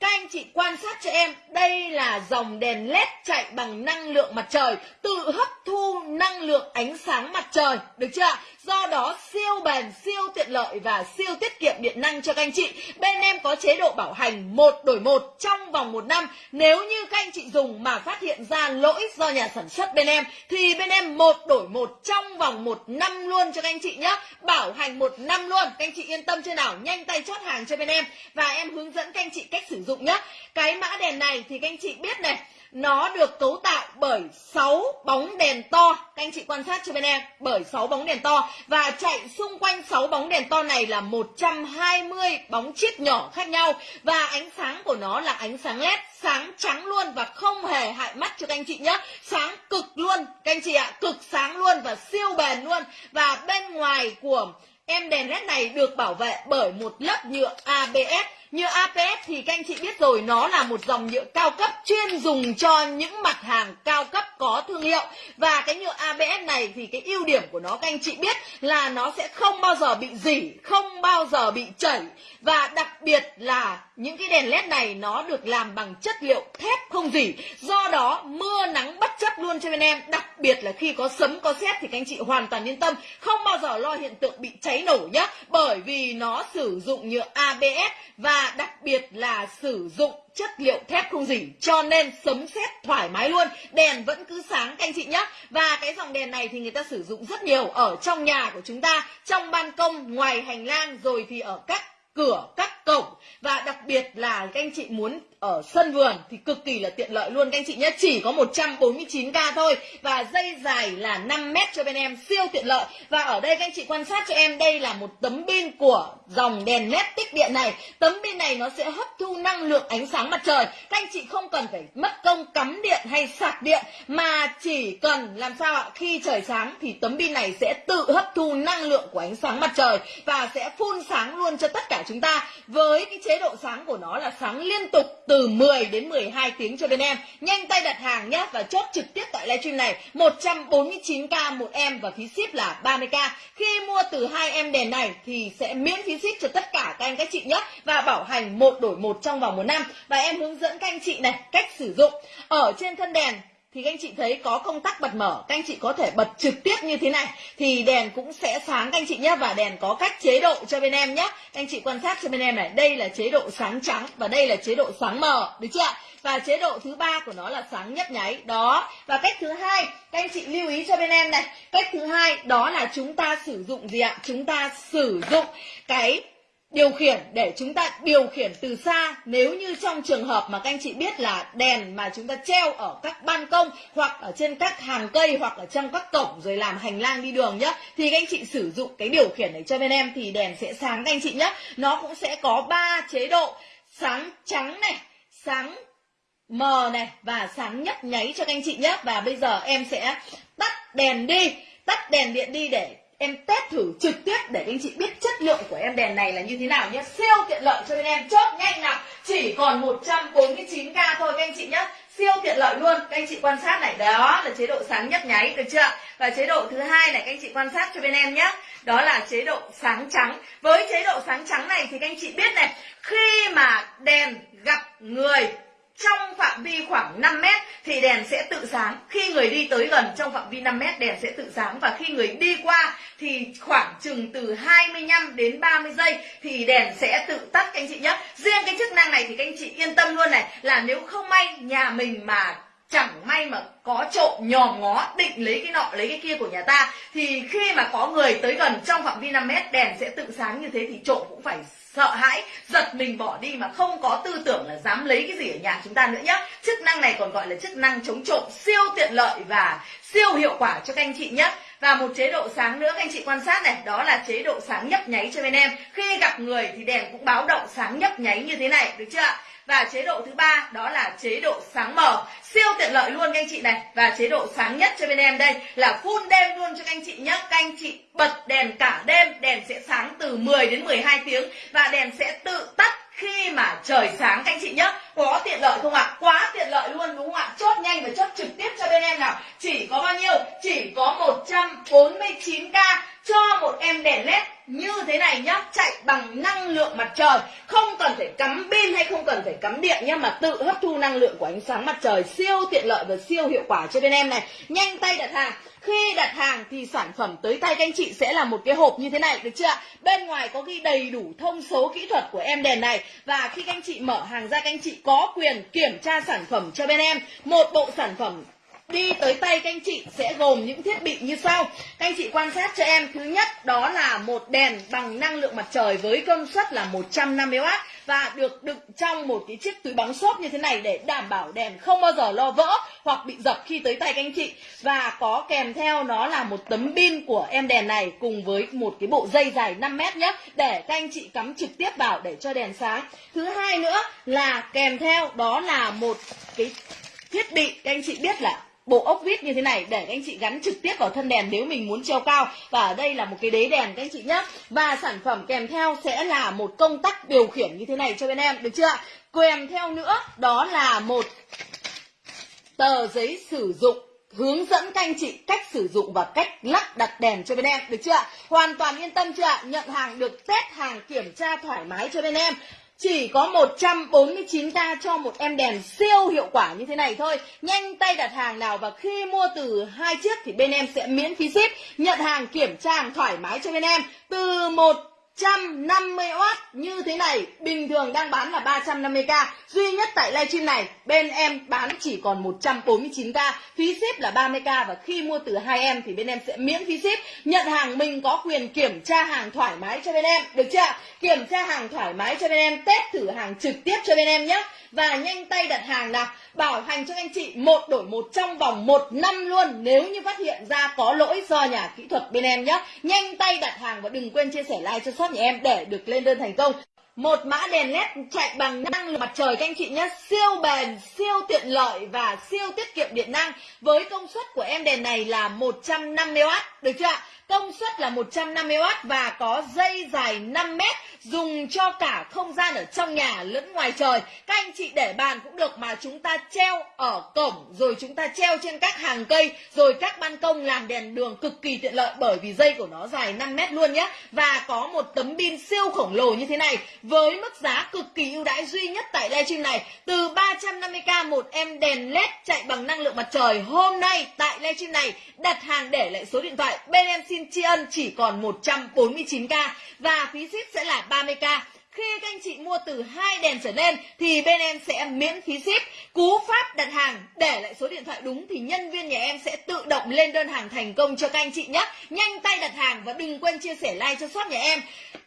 Các anh chị quan sát cho em, đây là dòng đèn led chạy bằng năng lượng mặt trời, tự hấp thu năng lượng ánh sáng mặt trời. Được chưa do đó, siêu bền, siêu tiện lợi và siêu tiết kiệm điện năng cho các anh chị. Bên em có chế độ bảo hành một đổi một trong vòng một năm. Nếu như các anh chị dùng mà phát hiện ra lỗi do nhà sản xuất bên em, thì bên em một đổi một trong vòng một năm luôn cho các anh chị nhé. Bảo hành một năm luôn. Các anh chị yên tâm chưa nào? Nhanh tay chốt hàng cho bên em. Và em hướng dẫn các anh chị cách sử dụng nhé. Cái mã đèn này thì các anh chị biết này nó được cấu tạo bởi 6 bóng đèn to. Các anh chị quan sát cho bên em. Bởi 6 bóng đèn to. Và chạy xung quanh 6 bóng đèn to này là 120 bóng chip nhỏ khác nhau. Và ánh sáng của nó là ánh sáng led sáng trắng luôn và không hề hại mắt cho các anh chị nhé. Sáng cực luôn, các anh chị ạ. Cực sáng luôn và siêu bền luôn. Và bên ngoài của em đèn led này được bảo vệ bởi một lớp nhựa ABS như APS thì các anh chị biết rồi, nó là một dòng nhựa cao cấp chuyên dùng cho những mặt hàng cao cấp có thương hiệu. Và cái nhựa ABS này thì cái ưu điểm của nó, các anh chị biết là nó sẽ không bao giờ bị dỉ, không bao giờ bị chảy. Và đặc biệt là những cái đèn led này nó được làm bằng chất liệu thép không dỉ. Do đó, mưa nắng bất chấp luôn cho bên em. Đặc biệt là khi có sấm, có sét thì các anh chị hoàn toàn yên tâm, không bao giờ lo hiện tượng bị cháy nổ nhé bởi vì nó sử dụng nhựa ABS và đặc biệt là sử dụng chất liệu thép không dỉ, cho nên sấm sét thoải mái luôn. Đèn vẫn cứ sáng, các anh chị nhé và cái dòng đèn này thì người ta sử dụng rất nhiều ở trong nhà của chúng ta, trong ban công, ngoài hành lang, rồi thì ở các cửa các cổng. Và đặc biệt là các anh chị muốn ở sân vườn thì cực kỳ là tiện lợi luôn. Các anh chị nhé, chỉ có 149k thôi. Và dây dài là 5 mét cho bên em, siêu tiện lợi. Và ở đây các anh chị quan sát cho em, đây là một tấm pin của dòng đèn led tích điện này. Tấm pin này nó sẽ hấp thu năng lượng ánh sáng mặt trời. Các anh chị không cần phải mất công cắm điện hay sạc điện, mà chỉ cần làm sao ạ, khi trời sáng thì tấm pin này sẽ tự hấp thu năng lượng của ánh sáng mặt trời và sẽ phun sáng luôn cho tất cả chúng ta với cái chế độ sáng của nó là sáng liên tục từ 10 đến 12 tiếng cho bên em. Nhanh tay đặt hàng nhé và chốt trực tiếp tại livestream này. 149k một em và phí ship là 30k khi mua từ hai em đèn này thì sẽ miễn phí ship cho tất cả các anh các chị nhé và bảo hành một đổi một trong vòng một năm. Và em hướng dẫn các anh chị này cách sử dụng. Ở trên thân đèn thì các anh chị thấy có công tắc bật mở, các anh chị có thể bật trực tiếp như thế này, thì đèn cũng sẽ sáng, các anh chị nhé và đèn có cách chế độ cho bên em nhé các anh chị quan sát cho bên em này, đây là chế độ sáng trắng và đây là chế độ sáng mờ, được chưa và chế độ thứ ba của nó là sáng nhấp nháy, đó. Và cách thứ hai, các anh chị lưu ý cho bên em này, cách thứ hai, đó là chúng ta sử dụng gì ạ? Chúng ta sử dụng cái điều khiển để chúng ta điều khiển từ xa, nếu như trong trường hợp mà các anh chị biết là đèn mà chúng ta treo ở các ban công hoặc ở trên các hàng cây hoặc ở trong các cổng rồi làm hành lang đi đường nhá, thì các anh chị sử dụng cái điều khiển này cho bên em thì đèn sẽ sáng các anh chị nhé nó cũng sẽ có ba chế độ, sáng trắng này, sáng mờ này và sáng nhấp nháy cho các anh chị nhé và bây giờ em sẽ tắt đèn đi, tắt đèn điện đi để em test thử trực tiếp để anh chị biết chất lượng của em đèn này là như thế nào nhé. Siêu tiện lợi cho bên em. Chốt nhanh nào. Chỉ còn 149k thôi các anh chị nhé. Siêu tiện lợi luôn. Các anh chị quan sát này. Đó là chế độ sáng nhấp nháy, được chưa? Và chế độ thứ hai này, các anh chị quan sát cho bên em nhé. Đó là chế độ sáng trắng. Với chế độ sáng trắng này thì các anh chị biết này, khi mà đèn gặp người trong phạm vi khoảng 5 mét thì đèn sẽ tự sáng. Khi người đi tới gần trong phạm vi 5 mét, đèn sẽ tự sáng. Và khi người đi qua thì khoảng chừng từ 25 đến 30 giây thì đèn sẽ tự tắt, các anh chị nhé. Riêng cái chức năng này thì các anh chị yên tâm luôn này, là nếu không may nhà mình mà chẳng may mà có trộm nhòm ngó, định lấy cái nọ, lấy cái kia của nhà ta, thì khi mà có người tới gần trong phạm vi 5 mét, đèn sẽ tự sáng như thế thì trộm cũng phải sợ hãi, giật mình bỏ đi mà không có tư tưởng là dám lấy cái gì ở nhà chúng ta nữa nhé chức năng này còn gọi là chức năng chống trộm, siêu tiện lợi và siêu hiệu quả cho các anh chị nhé và một chế độ sáng nữa, các anh chị quan sát này, đó là chế độ sáng nhấp nháy cho bên em. Khi gặp người thì đèn cũng báo động sáng nhấp nháy như thế này, được chưa ạ? Và chế độ thứ ba, đó là chế độ sáng mờ. Siêu tiện lợi luôn các anh chị này. Và chế độ sáng nhất cho bên em đây là full đêm luôn cho các anh chị nhé các anh chị bật đèn cả đêm. Đèn sẽ sáng từ 10 đến 12 tiếng. Và đèn sẽ tự tắt khi mà trời sáng các anh chị nhé có tiện lợi không ạ? Quá tiện lợi luôn, đúng không ạ? Chốt nhanh và chốt trực tiếp cho bên em nào. Chỉ có bao nhiêu? Chỉ có 149k cho một em đèn led như thế này nhá, chạy bằng năng lượng mặt trời. Không cần phải cắm pin hay không cần phải cắm điện nhá, mà tự hấp thu năng lượng của ánh sáng mặt trời siêu tiện lợi và siêu hiệu quả cho bên em này. Nhanh tay đặt hàng. Khi đặt hàng thì sản phẩm tới tay các anh chị sẽ là một cái hộp như thế này, được chưa bên ngoài có ghi đầy đủ thông số kỹ thuật của em đèn này. Và khi các anh chị mở hàng ra, các anh chị có quyền kiểm tra sản phẩm cho bên em. Một bộ sản phẩm đi tới tay các anh chị sẽ gồm những thiết bị như sau. Các anh chị quan sát cho em. Thứ nhất, đó là một đèn bằng năng lượng mặt trời với công suất là 150W và được đựng trong một cái chiếc túi bóng xốp như thế này để đảm bảo đèn không bao giờ lo vỡ hoặc bị dập khi tới tay các anh chị. Và có kèm theo nó là một tấm pin của em đèn này cùng với một cái bộ dây dài 5 mét nhé, để các anh chị cắm trực tiếp vào để cho đèn sáng. Thứ hai nữa là kèm theo, đó là một cái thiết bị các anh chị biết là bộ ốc vít như thế này, để các anh chị gắn trực tiếp vào thân đèn nếu mình muốn treo cao. Và ở đây là một cái đế đèn, các anh chị nhé và sản phẩm kèm theo sẽ là một công tắc điều khiển như thế này cho bên em, được chưa kèm theo nữa, đó là một tờ giấy sử dụng hướng dẫn các anh chị cách sử dụng và cách lắp đặt đèn cho bên em, được chưa hoàn toàn yên tâm chưa nhận hàng được, test hàng kiểm tra thoải mái cho bên em chỉ có 149k cho một em đèn siêu hiệu quả như thế này thôi. Nhanh tay đặt hàng nào và khi mua từ hai chiếc thì bên em sẽ miễn phí ship. Nhận hàng, kiểm tra hàng thoải mái cho bên em. Từ một 150W như thế này. Bình thường đang bán là 350k duy nhất tại livestream này, bên em bán chỉ còn 149k phí ship là 30k và khi mua từ hai em thì bên em sẽ miễn phí ship. Nhận hàng mình có quyền kiểm tra hàng thoải mái cho bên em. Được chưa kiểm tra hàng thoải mái cho bên em, test thử hàng trực tiếp cho bên em nhé và nhanh tay đặt hàng nào, bảo hành cho anh chị một đổi một trong vòng một năm luôn. Nếu như phát hiện ra có lỗi do nhà kỹ thuật bên em nhé. Nhanh tay đặt hàng và đừng quên chia sẻ like cho shop nhà em để được lên đơn thành công. Một mã đèn led chạy bằng năng lượng mặt trời các anh chị nhé. Siêu bền, siêu tiện lợi và siêu tiết kiệm điện năng. Với công suất của em đèn này là 150W được chưa ạ? Công suất là 150W và có dây dài 5 mét, dùng cho cả không gian ở trong nhà lẫn ngoài trời. Các anh chị để bàn cũng được mà chúng ta treo ở cổng, rồi chúng ta treo trên các hàng cây, rồi các ban công làm đèn đường cực kỳ tiện lợi bởi vì dây của nó dài 5 mét luôn nhé và có một tấm pin siêu khổng lồ như thế này với mức giá cực kỳ ưu đãi duy nhất tại livestream này. Từ 350k một em đèn led chạy bằng năng lượng mặt trời hôm nay tại livestream này đặt hàng để lại số điện thoại bên em xin tri ân chỉ còn 149k và phí ship sẽ là 30k khi các anh chị mua từ hai đèn trở lên thì bên em sẽ miễn phí ship. Cú pháp đặt hàng để lại số điện thoại đúng thì nhân viên nhà em sẽ tự động lên đơn hàng thành công cho các anh chị nhé. Nhanh tay đặt hàng và đừng quên chia sẻ like cho shop nhà em.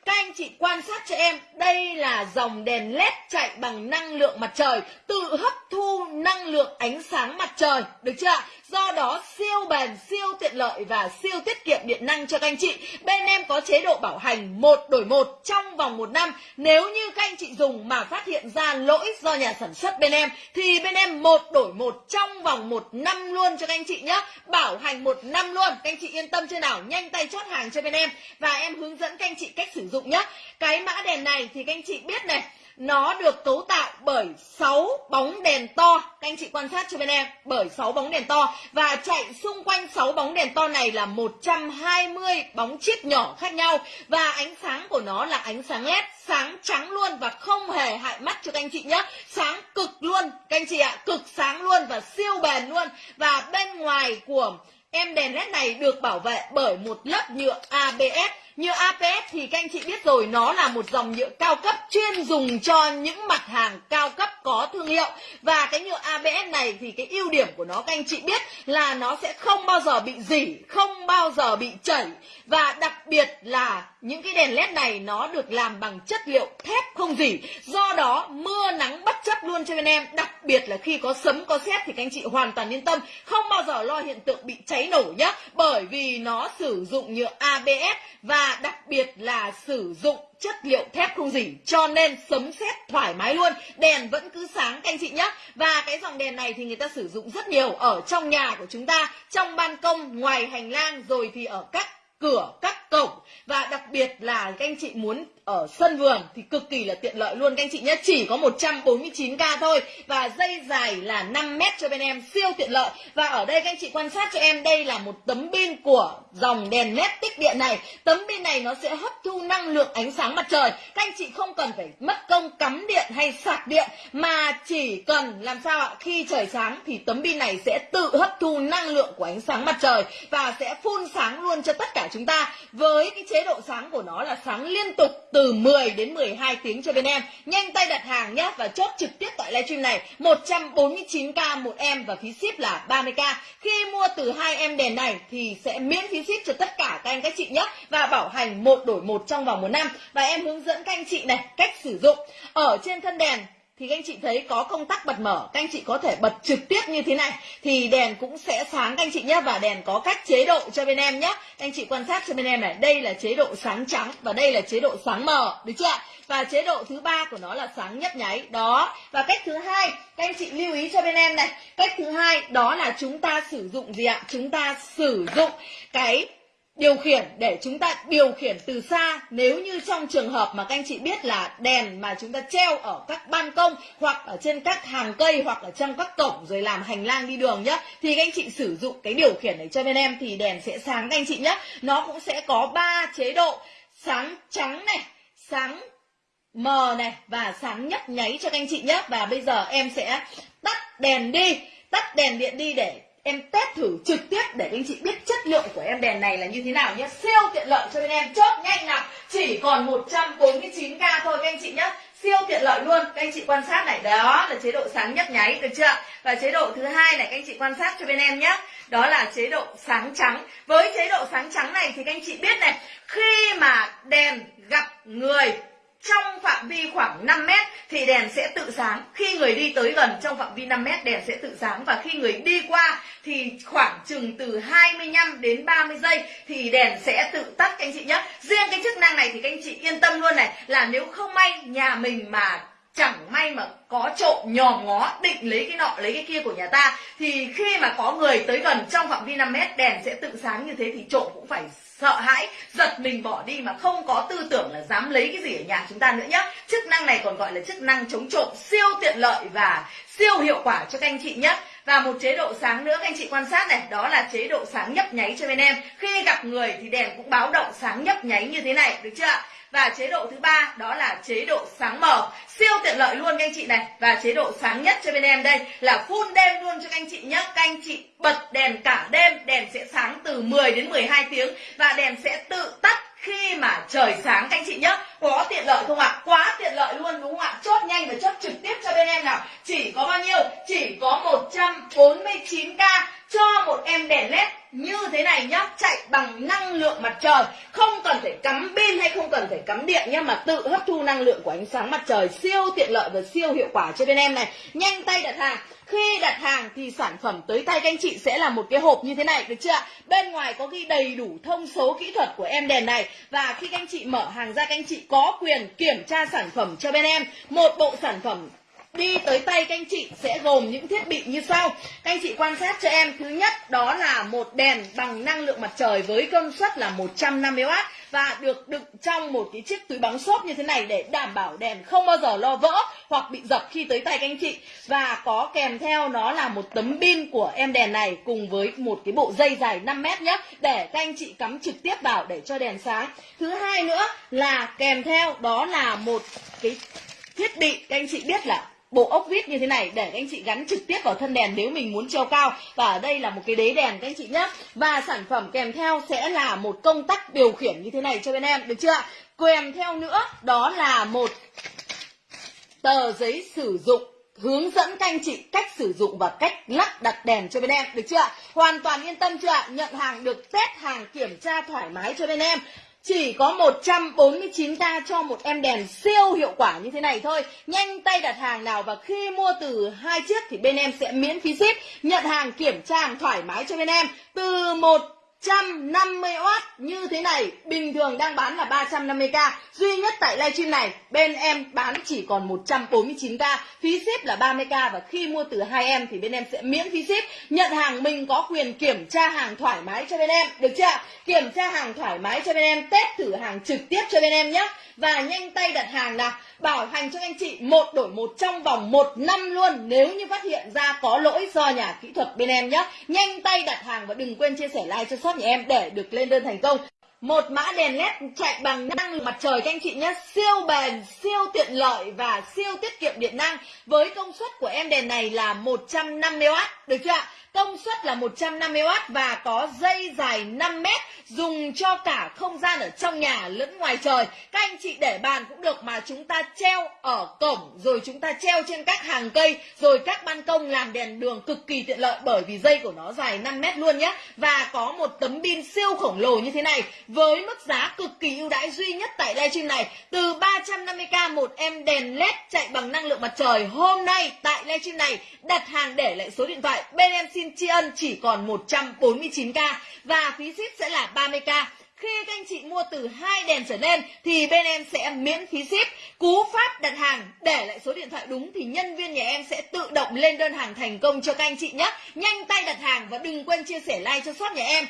Các anh chị quan sát cho em, đây là dòng đèn led chạy bằng năng lượng mặt trời, tự hấp thu năng lượng ánh sáng mặt trời, được chưa? Do đó siêu bền, siêu tiện lợi và siêu tiết kiệm điện năng cho các anh chị. Bên em có chế độ bảo hành một đổi một trong vòng một năm. Nếu như các anh chị dùng mà phát hiện ra lỗi do nhà sản xuất bên em thì bên em một đổi một trong vòng một năm luôn cho các anh chị nhé. Bảo hành một năm luôn. Các anh chị yên tâm chưa nào? Nhanh tay chốt hàng cho bên em và em hướng dẫn các anh chị cách sử dụng nhé. Cái mã đèn này thì các anh chị biết này nó được cấu tạo bởi 6 bóng đèn to. Các anh chị quan sát cho bên em, bởi 6 bóng đèn to. Và chạy xung quanh 6 bóng đèn to này là 120 bóng chip nhỏ khác nhau. Và ánh sáng của nó là ánh sáng led, sáng trắng luôn và không hề hại mắt cho các anh chị nhé. Sáng cực luôn, các anh chị ạ, cực sáng luôn và siêu bền luôn. Và bên ngoài của em đèn led này được bảo vệ bởi một lớp nhựa ABS như APS thì các anh chị biết rồi, nó là một dòng nhựa cao cấp chuyên dùng cho những mặt hàng cao cấp có thương hiệu. Và cái nhựa ABS này thì cái ưu điểm của nó, các anh chị biết là nó sẽ không bao giờ bị dỉ, không bao giờ bị chảy. Và đặc biệt là những cái đèn led này nó được làm bằng chất liệu thép không dỉ. Do đó, mưa nắng bất chấp luôn cho bên em. Đặc biệt là khi có sấm, có sét thì các anh chị hoàn toàn yên tâm, không bao giờ lo hiện tượng bị cháy nổ nhé bởi vì nó sử dụng nhựa ABS và đặc biệt là sử dụng chất liệu thép không dỉ, cho nên sấm sét thoải mái luôn. Đèn vẫn cứ sáng, các anh chị nhé và cái dòng đèn này thì người ta sử dụng rất nhiều ở trong nhà của chúng ta, trong ban công, ngoài hành lang, rồi thì ở các cửa, các cổng. Và đặc biệt là các anh chị muốn ở sân vườn thì cực kỳ là tiện lợi luôn. Các anh chị nhé, chỉ có 149k thôi và dây dài là 5 mét cho bên em, siêu tiện lợi. Và ở đây các anh chị quan sát cho em, đây là một tấm pin của dòng đèn led tích điện này. Tấm pin này nó sẽ hấp thu năng lượng ánh sáng mặt trời. Các anh chị không cần phải mất công cắm điện hay sạc điện, mà chỉ cần làm sao ạ, khi trời sáng thì tấm pin này sẽ tự hấp thu năng lượng của ánh sáng mặt trời và sẽ phun sáng luôn cho tất cả chúng ta. Với cái chế độ sáng của nó là sáng liên tục từ 10 đến 12 tiếng cho bên em. Nhanh tay đặt hàng nhé và chốt trực tiếp tại livestream này 149k một em và phí ship là 30k. Khi mua từ hai em đèn này thì sẽ miễn phí ship cho tất cả các anh các chị nhé và bảo hành một đổi một trong vòng một năm và em hướng dẫn các anh chị này cách sử dụng. Ở trên thân đèn thì các anh chị thấy có công tắc bật mở, các anh chị có thể bật trực tiếp như thế này, thì đèn cũng sẽ sáng, các anh chị nhé và đèn có các chế độ cho bên em nhé các anh chị quan sát cho bên em này, đây là chế độ sáng trắng và đây là chế độ sáng mờ, được chưa và chế độ thứ ba của nó là sáng nhấp nháy, đó. Và cách thứ hai, các anh chị lưu ý cho bên em này, cách thứ hai, đó là chúng ta sử dụng gì ạ? Chúng ta sử dụng cái điều khiển để chúng ta điều khiển từ xa, nếu như trong trường hợp mà các anh chị biết là đèn mà chúng ta treo ở các ban công hoặc ở trên các hàng cây hoặc ở trong các cổng rồi làm hành lang đi đường nhá, thì các anh chị sử dụng cái điều khiển này cho bên em thì đèn sẽ sáng các anh chị nhé nó cũng sẽ có ba chế độ, sáng trắng này, sáng mờ này và sáng nhấp nháy cho các anh chị nhé và bây giờ em sẽ tắt đèn đi, tắt đèn điện đi để em test thử trực tiếp để anh chị biết chất lượng của em đèn này là như thế nào nhé. Siêu tiện lợi cho bên em. Chốt nhanh nào. Chỉ còn 149k thôi các anh chị nhé. Siêu tiện lợi luôn. Các anh chị quan sát này. Đó là chế độ sáng nhấp nháy, được chưa? Và chế độ thứ hai này, các anh chị quan sát cho bên em nhé. Đó là chế độ sáng trắng. Với chế độ sáng trắng này thì các anh chị biết này, khi mà đèn gặp người trong phạm vi khoảng 5 mét thì đèn sẽ tự sáng. Khi người đi tới gần trong phạm vi 5 mét, đèn sẽ tự sáng. Và khi người đi qua thì khoảng chừng từ 25 đến 30 giây thì đèn sẽ tự tắt các anh chị nhé. Riêng cái chức năng này thì các anh chị yên tâm luôn này, là nếu không may nhà mình mà chẳng may mà có trộm nhòm ngó, định lấy cái nọ, lấy cái kia của nhà ta, thì khi mà có người tới gần trong phạm vi 5 mét, đèn sẽ tự sáng như thế thì trộm cũng phải sợ hãi, giật mình bỏ đi mà không có tư tưởng là dám lấy cái gì ở nhà chúng ta nữa nhé chức năng này còn gọi là chức năng chống trộm siêu tiện lợi và siêu hiệu quả cho các anh chị nhé và một chế độ sáng nữa, các anh chị quan sát này, đó là chế độ sáng nhấp nháy cho bên em. Khi gặp người thì đèn cũng báo động sáng nhấp nháy như thế này, được chưa và chế độ thứ ba, đó là chế độ sáng mờ. Siêu tiện lợi luôn, các anh chị này. Và chế độ sáng nhất cho bên em đây là full đêm luôn cho các anh chị nhé các anh chị bật đèn cả đêm, đèn sẽ sáng từ 10 đến 12 tiếng và đèn sẽ tự tắt khi mà trời sáng, các anh chị nhé có tiện lợi không ạ? Quá tiện lợi luôn, đúng không ạ? Chốt nhanh và chốt trực tiếp cho bên em nào. Chỉ có bao nhiêu? Chỉ có 149k cho một em đèn led như thế này nhá, chạy bằng năng lượng mặt trời. Không cần phải cắm pin hay không cần phải cắm điện nhá, mà tự hấp thu năng lượng của ánh sáng mặt trời siêu tiện lợi và siêu hiệu quả cho bên em này. Nhanh tay đặt hàng. Khi đặt hàng thì sản phẩm tới tay các anh chị sẽ là một cái hộp như thế này, được chưa bên ngoài có ghi đầy đủ thông số kỹ thuật của em đèn này. Và khi các anh chị mở hàng ra, các anh chị có quyền kiểm tra sản phẩm cho bên em. Một bộ sản phẩm đi tới tay các anh chị sẽ gồm những thiết bị như sau. Các anh chị quan sát cho em. Thứ nhất, đó là một đèn bằng năng lượng mặt trời với công suất là 150W và được đựng trong một cái chiếc túi bóng xốp như thế này để đảm bảo đèn không bao giờ lo vỡ hoặc bị dập khi tới tay các anh chị. Và có kèm theo nó là một tấm pin của em đèn này cùng với một cái bộ dây dài 5 mét nhé, để các anh chị cắm trực tiếp vào để cho đèn sáng. Thứ hai nữa là kèm theo đó là một cái thiết bị, các anh chị biết là bộ ốc vít như thế này để các anh chị gắn trực tiếp vào thân đèn nếu mình muốn treo cao. Và ở đây là một cái đế đèn các anh chị nhé và sản phẩm kèm theo sẽ là một công tắc điều khiển như thế này cho bên em, được chưa kèm theo nữa, đó là một tờ giấy sử dụng hướng dẫn các anh chị cách sử dụng và cách lắp đặt đèn cho bên em, được chưa hoàn toàn yên tâm chưa nhận hàng được, test hàng kiểm tra thoải mái cho bên em chỉ có 149k cho một em đèn siêu hiệu quả như thế này thôi. Nhanh tay đặt hàng nào và khi mua từ hai chiếc thì bên em sẽ miễn phí ship. Nhận hàng, kiểm tra hàng thoải mái cho bên em. Từ một 150W như thế này. Bình thường đang bán là 350k duy nhất tại livestream này, bên em bán chỉ còn 149k phí ship là 30k và khi mua từ hai em thì bên em sẽ miễn phí ship. Nhận hàng mình có quyền kiểm tra hàng thoải mái cho bên em. Được chưa? Kiểm tra hàng thoải mái cho bên em, test thử hàng trực tiếp cho bên em nhé. Và nhanh tay đặt hàng nào. Bảo hành cho anh chị một đổi một trong vòng một năm luôn. Nếu như phát hiện ra có lỗi do nhà kỹ thuật bên em nhé. Nhanh tay đặt hàng và đừng quên chia sẻ like cho shop nhà em? Để được lên đơn thành công. Một mã đèn led chạy bằng năng lượng mặt trời các anh chị nhé. Siêu bền, siêu tiện lợi và siêu tiết kiệm điện năng. Với công suất của em đèn này là 150W được chưa ạ? Công suất là 150W và có dây dài 5 mét, dùng cho cả không gian ở trong nhà lẫn ngoài trời. Các anh chị để bàn cũng được mà chúng ta treo ở cổng, rồi chúng ta treo trên các hàng cây, rồi các ban công làm đèn đường cực kỳ tiện lợi bởi vì dây của nó dài 5 mét luôn nhé. Và có một tấm pin siêu khổng lồ như thế này, với mức giá cực kỳ ưu đãi duy nhất tại livestream này. Từ 350k một em đèn led chạy bằng năng lượng mặt trời, hôm nay tại livestream này đặt hàng để lại số điện thoại bên em xin tri ân chỉ còn 149k và phí ship sẽ là 30k khi các anh chị mua từ hai đèn trở lên thì bên em sẽ miễn phí ship. Cú pháp đặt hàng, để lại số điện thoại đúng thì nhân viên nhà em sẽ tự động lên đơn hàng thành công cho các anh chị nhé. Nhanh tay đặt hàng và đừng quên chia sẻ like cho shop nhà em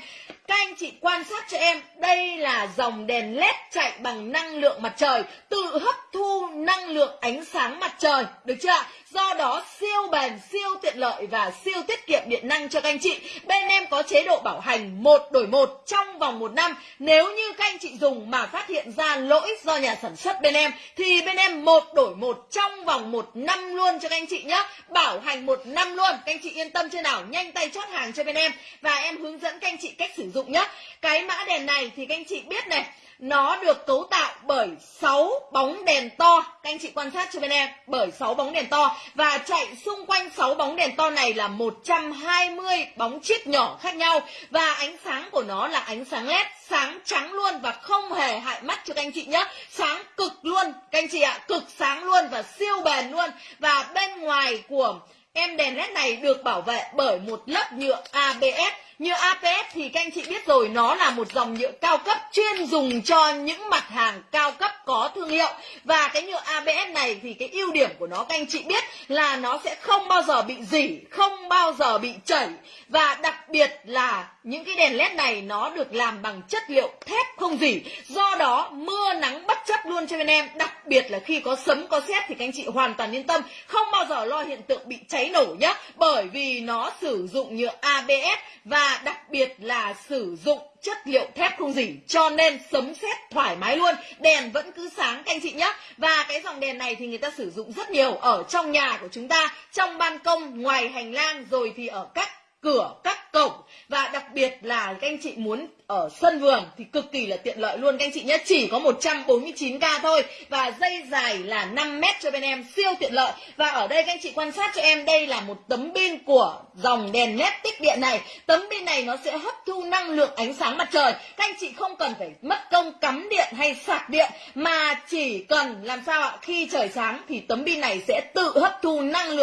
các anh chị quan sát cho em, đây là dòng đèn led chạy bằng năng lượng mặt trời, tự hấp thu năng lượng ánh sáng mặt trời, được chưa ạ? Do đó siêu bền, siêu tiện lợi và siêu tiết kiệm điện năng cho các anh chị. Bên em có chế độ bảo hành một đổi một trong vòng một năm. Nếu như các anh chị dùng mà phát hiện ra lỗi do nhà sản xuất bên em, thì bên em một đổi một trong vòng một năm luôn cho các anh chị nhé. Bảo hành một năm luôn. Các anh chị yên tâm chưa nào? Nhanh tay chốt hàng cho bên em. Và em hướng dẫn các anh chị cách sử dụng nhé cái mã đèn này thì các anh chị biết này, nó được cấu tạo bởi 6 bóng đèn to. Các anh chị quan sát cho bên em, bởi 6 bóng đèn to. Và chạy xung quanh 6 bóng đèn to này là 120 bóng chip nhỏ khác nhau. Và ánh sáng của nó là ánh sáng led sáng trắng luôn và không hề hại mắt cho các anh chị nhé sáng cực luôn, các anh chị ạ, cực sáng luôn và siêu bền luôn. Và bên ngoài của em đèn led này được bảo vệ bởi một lớp nhựa ABS như APS thì các anh chị biết rồi nó là một dòng nhựa cao cấp chuyên dùng cho những mặt hàng cao cấp có thương hiệu. Và cái nhựa ABS này thì cái ưu điểm của nó các anh chị biết là nó sẽ không bao giờ bị dỉ, không bao giờ bị chảy. Và đặc biệt là những cái đèn led này nó được làm bằng chất liệu thép không dỉ, do đó mưa nắng bất chấp luôn cho bên em. Đặc biệt là khi có sấm có sét thì các anh chị hoàn toàn yên tâm không bao giờ lo hiện tượng bị cháy nổ nhé bởi vì nó sử dụng nhựa ABS và đặc biệt là sử dụng chất liệu thép không dỉ, cho nên sấm sét thoải mái luôn. Đèn vẫn cứ sáng, các anh chị nhé. Và cái dòng đèn này thì người ta sử dụng rất nhiều ở trong nhà của chúng ta, trong ban công, ngoài hành lang, rồi thì ở các cửa các cổng. Và đặc biệt là các anh chị muốn ở sân vườn thì cực kỳ là tiện lợi luôn. Các anh chị nhé, chỉ có 149k thôi. Và dây dài là 5 mét cho bên em, siêu tiện lợi. Và ở đây các anh chị quan sát cho em, đây là một tấm pin của dòng đèn led tích điện này. Tấm pin này nó sẽ hấp thu năng lượng ánh sáng mặt trời. Các anh chị không cần phải mất công cắm điện hay sạc điện, mà chỉ cần làm sao ạ, khi trời sáng thì tấm pin này sẽ tự hấp thu năng lượng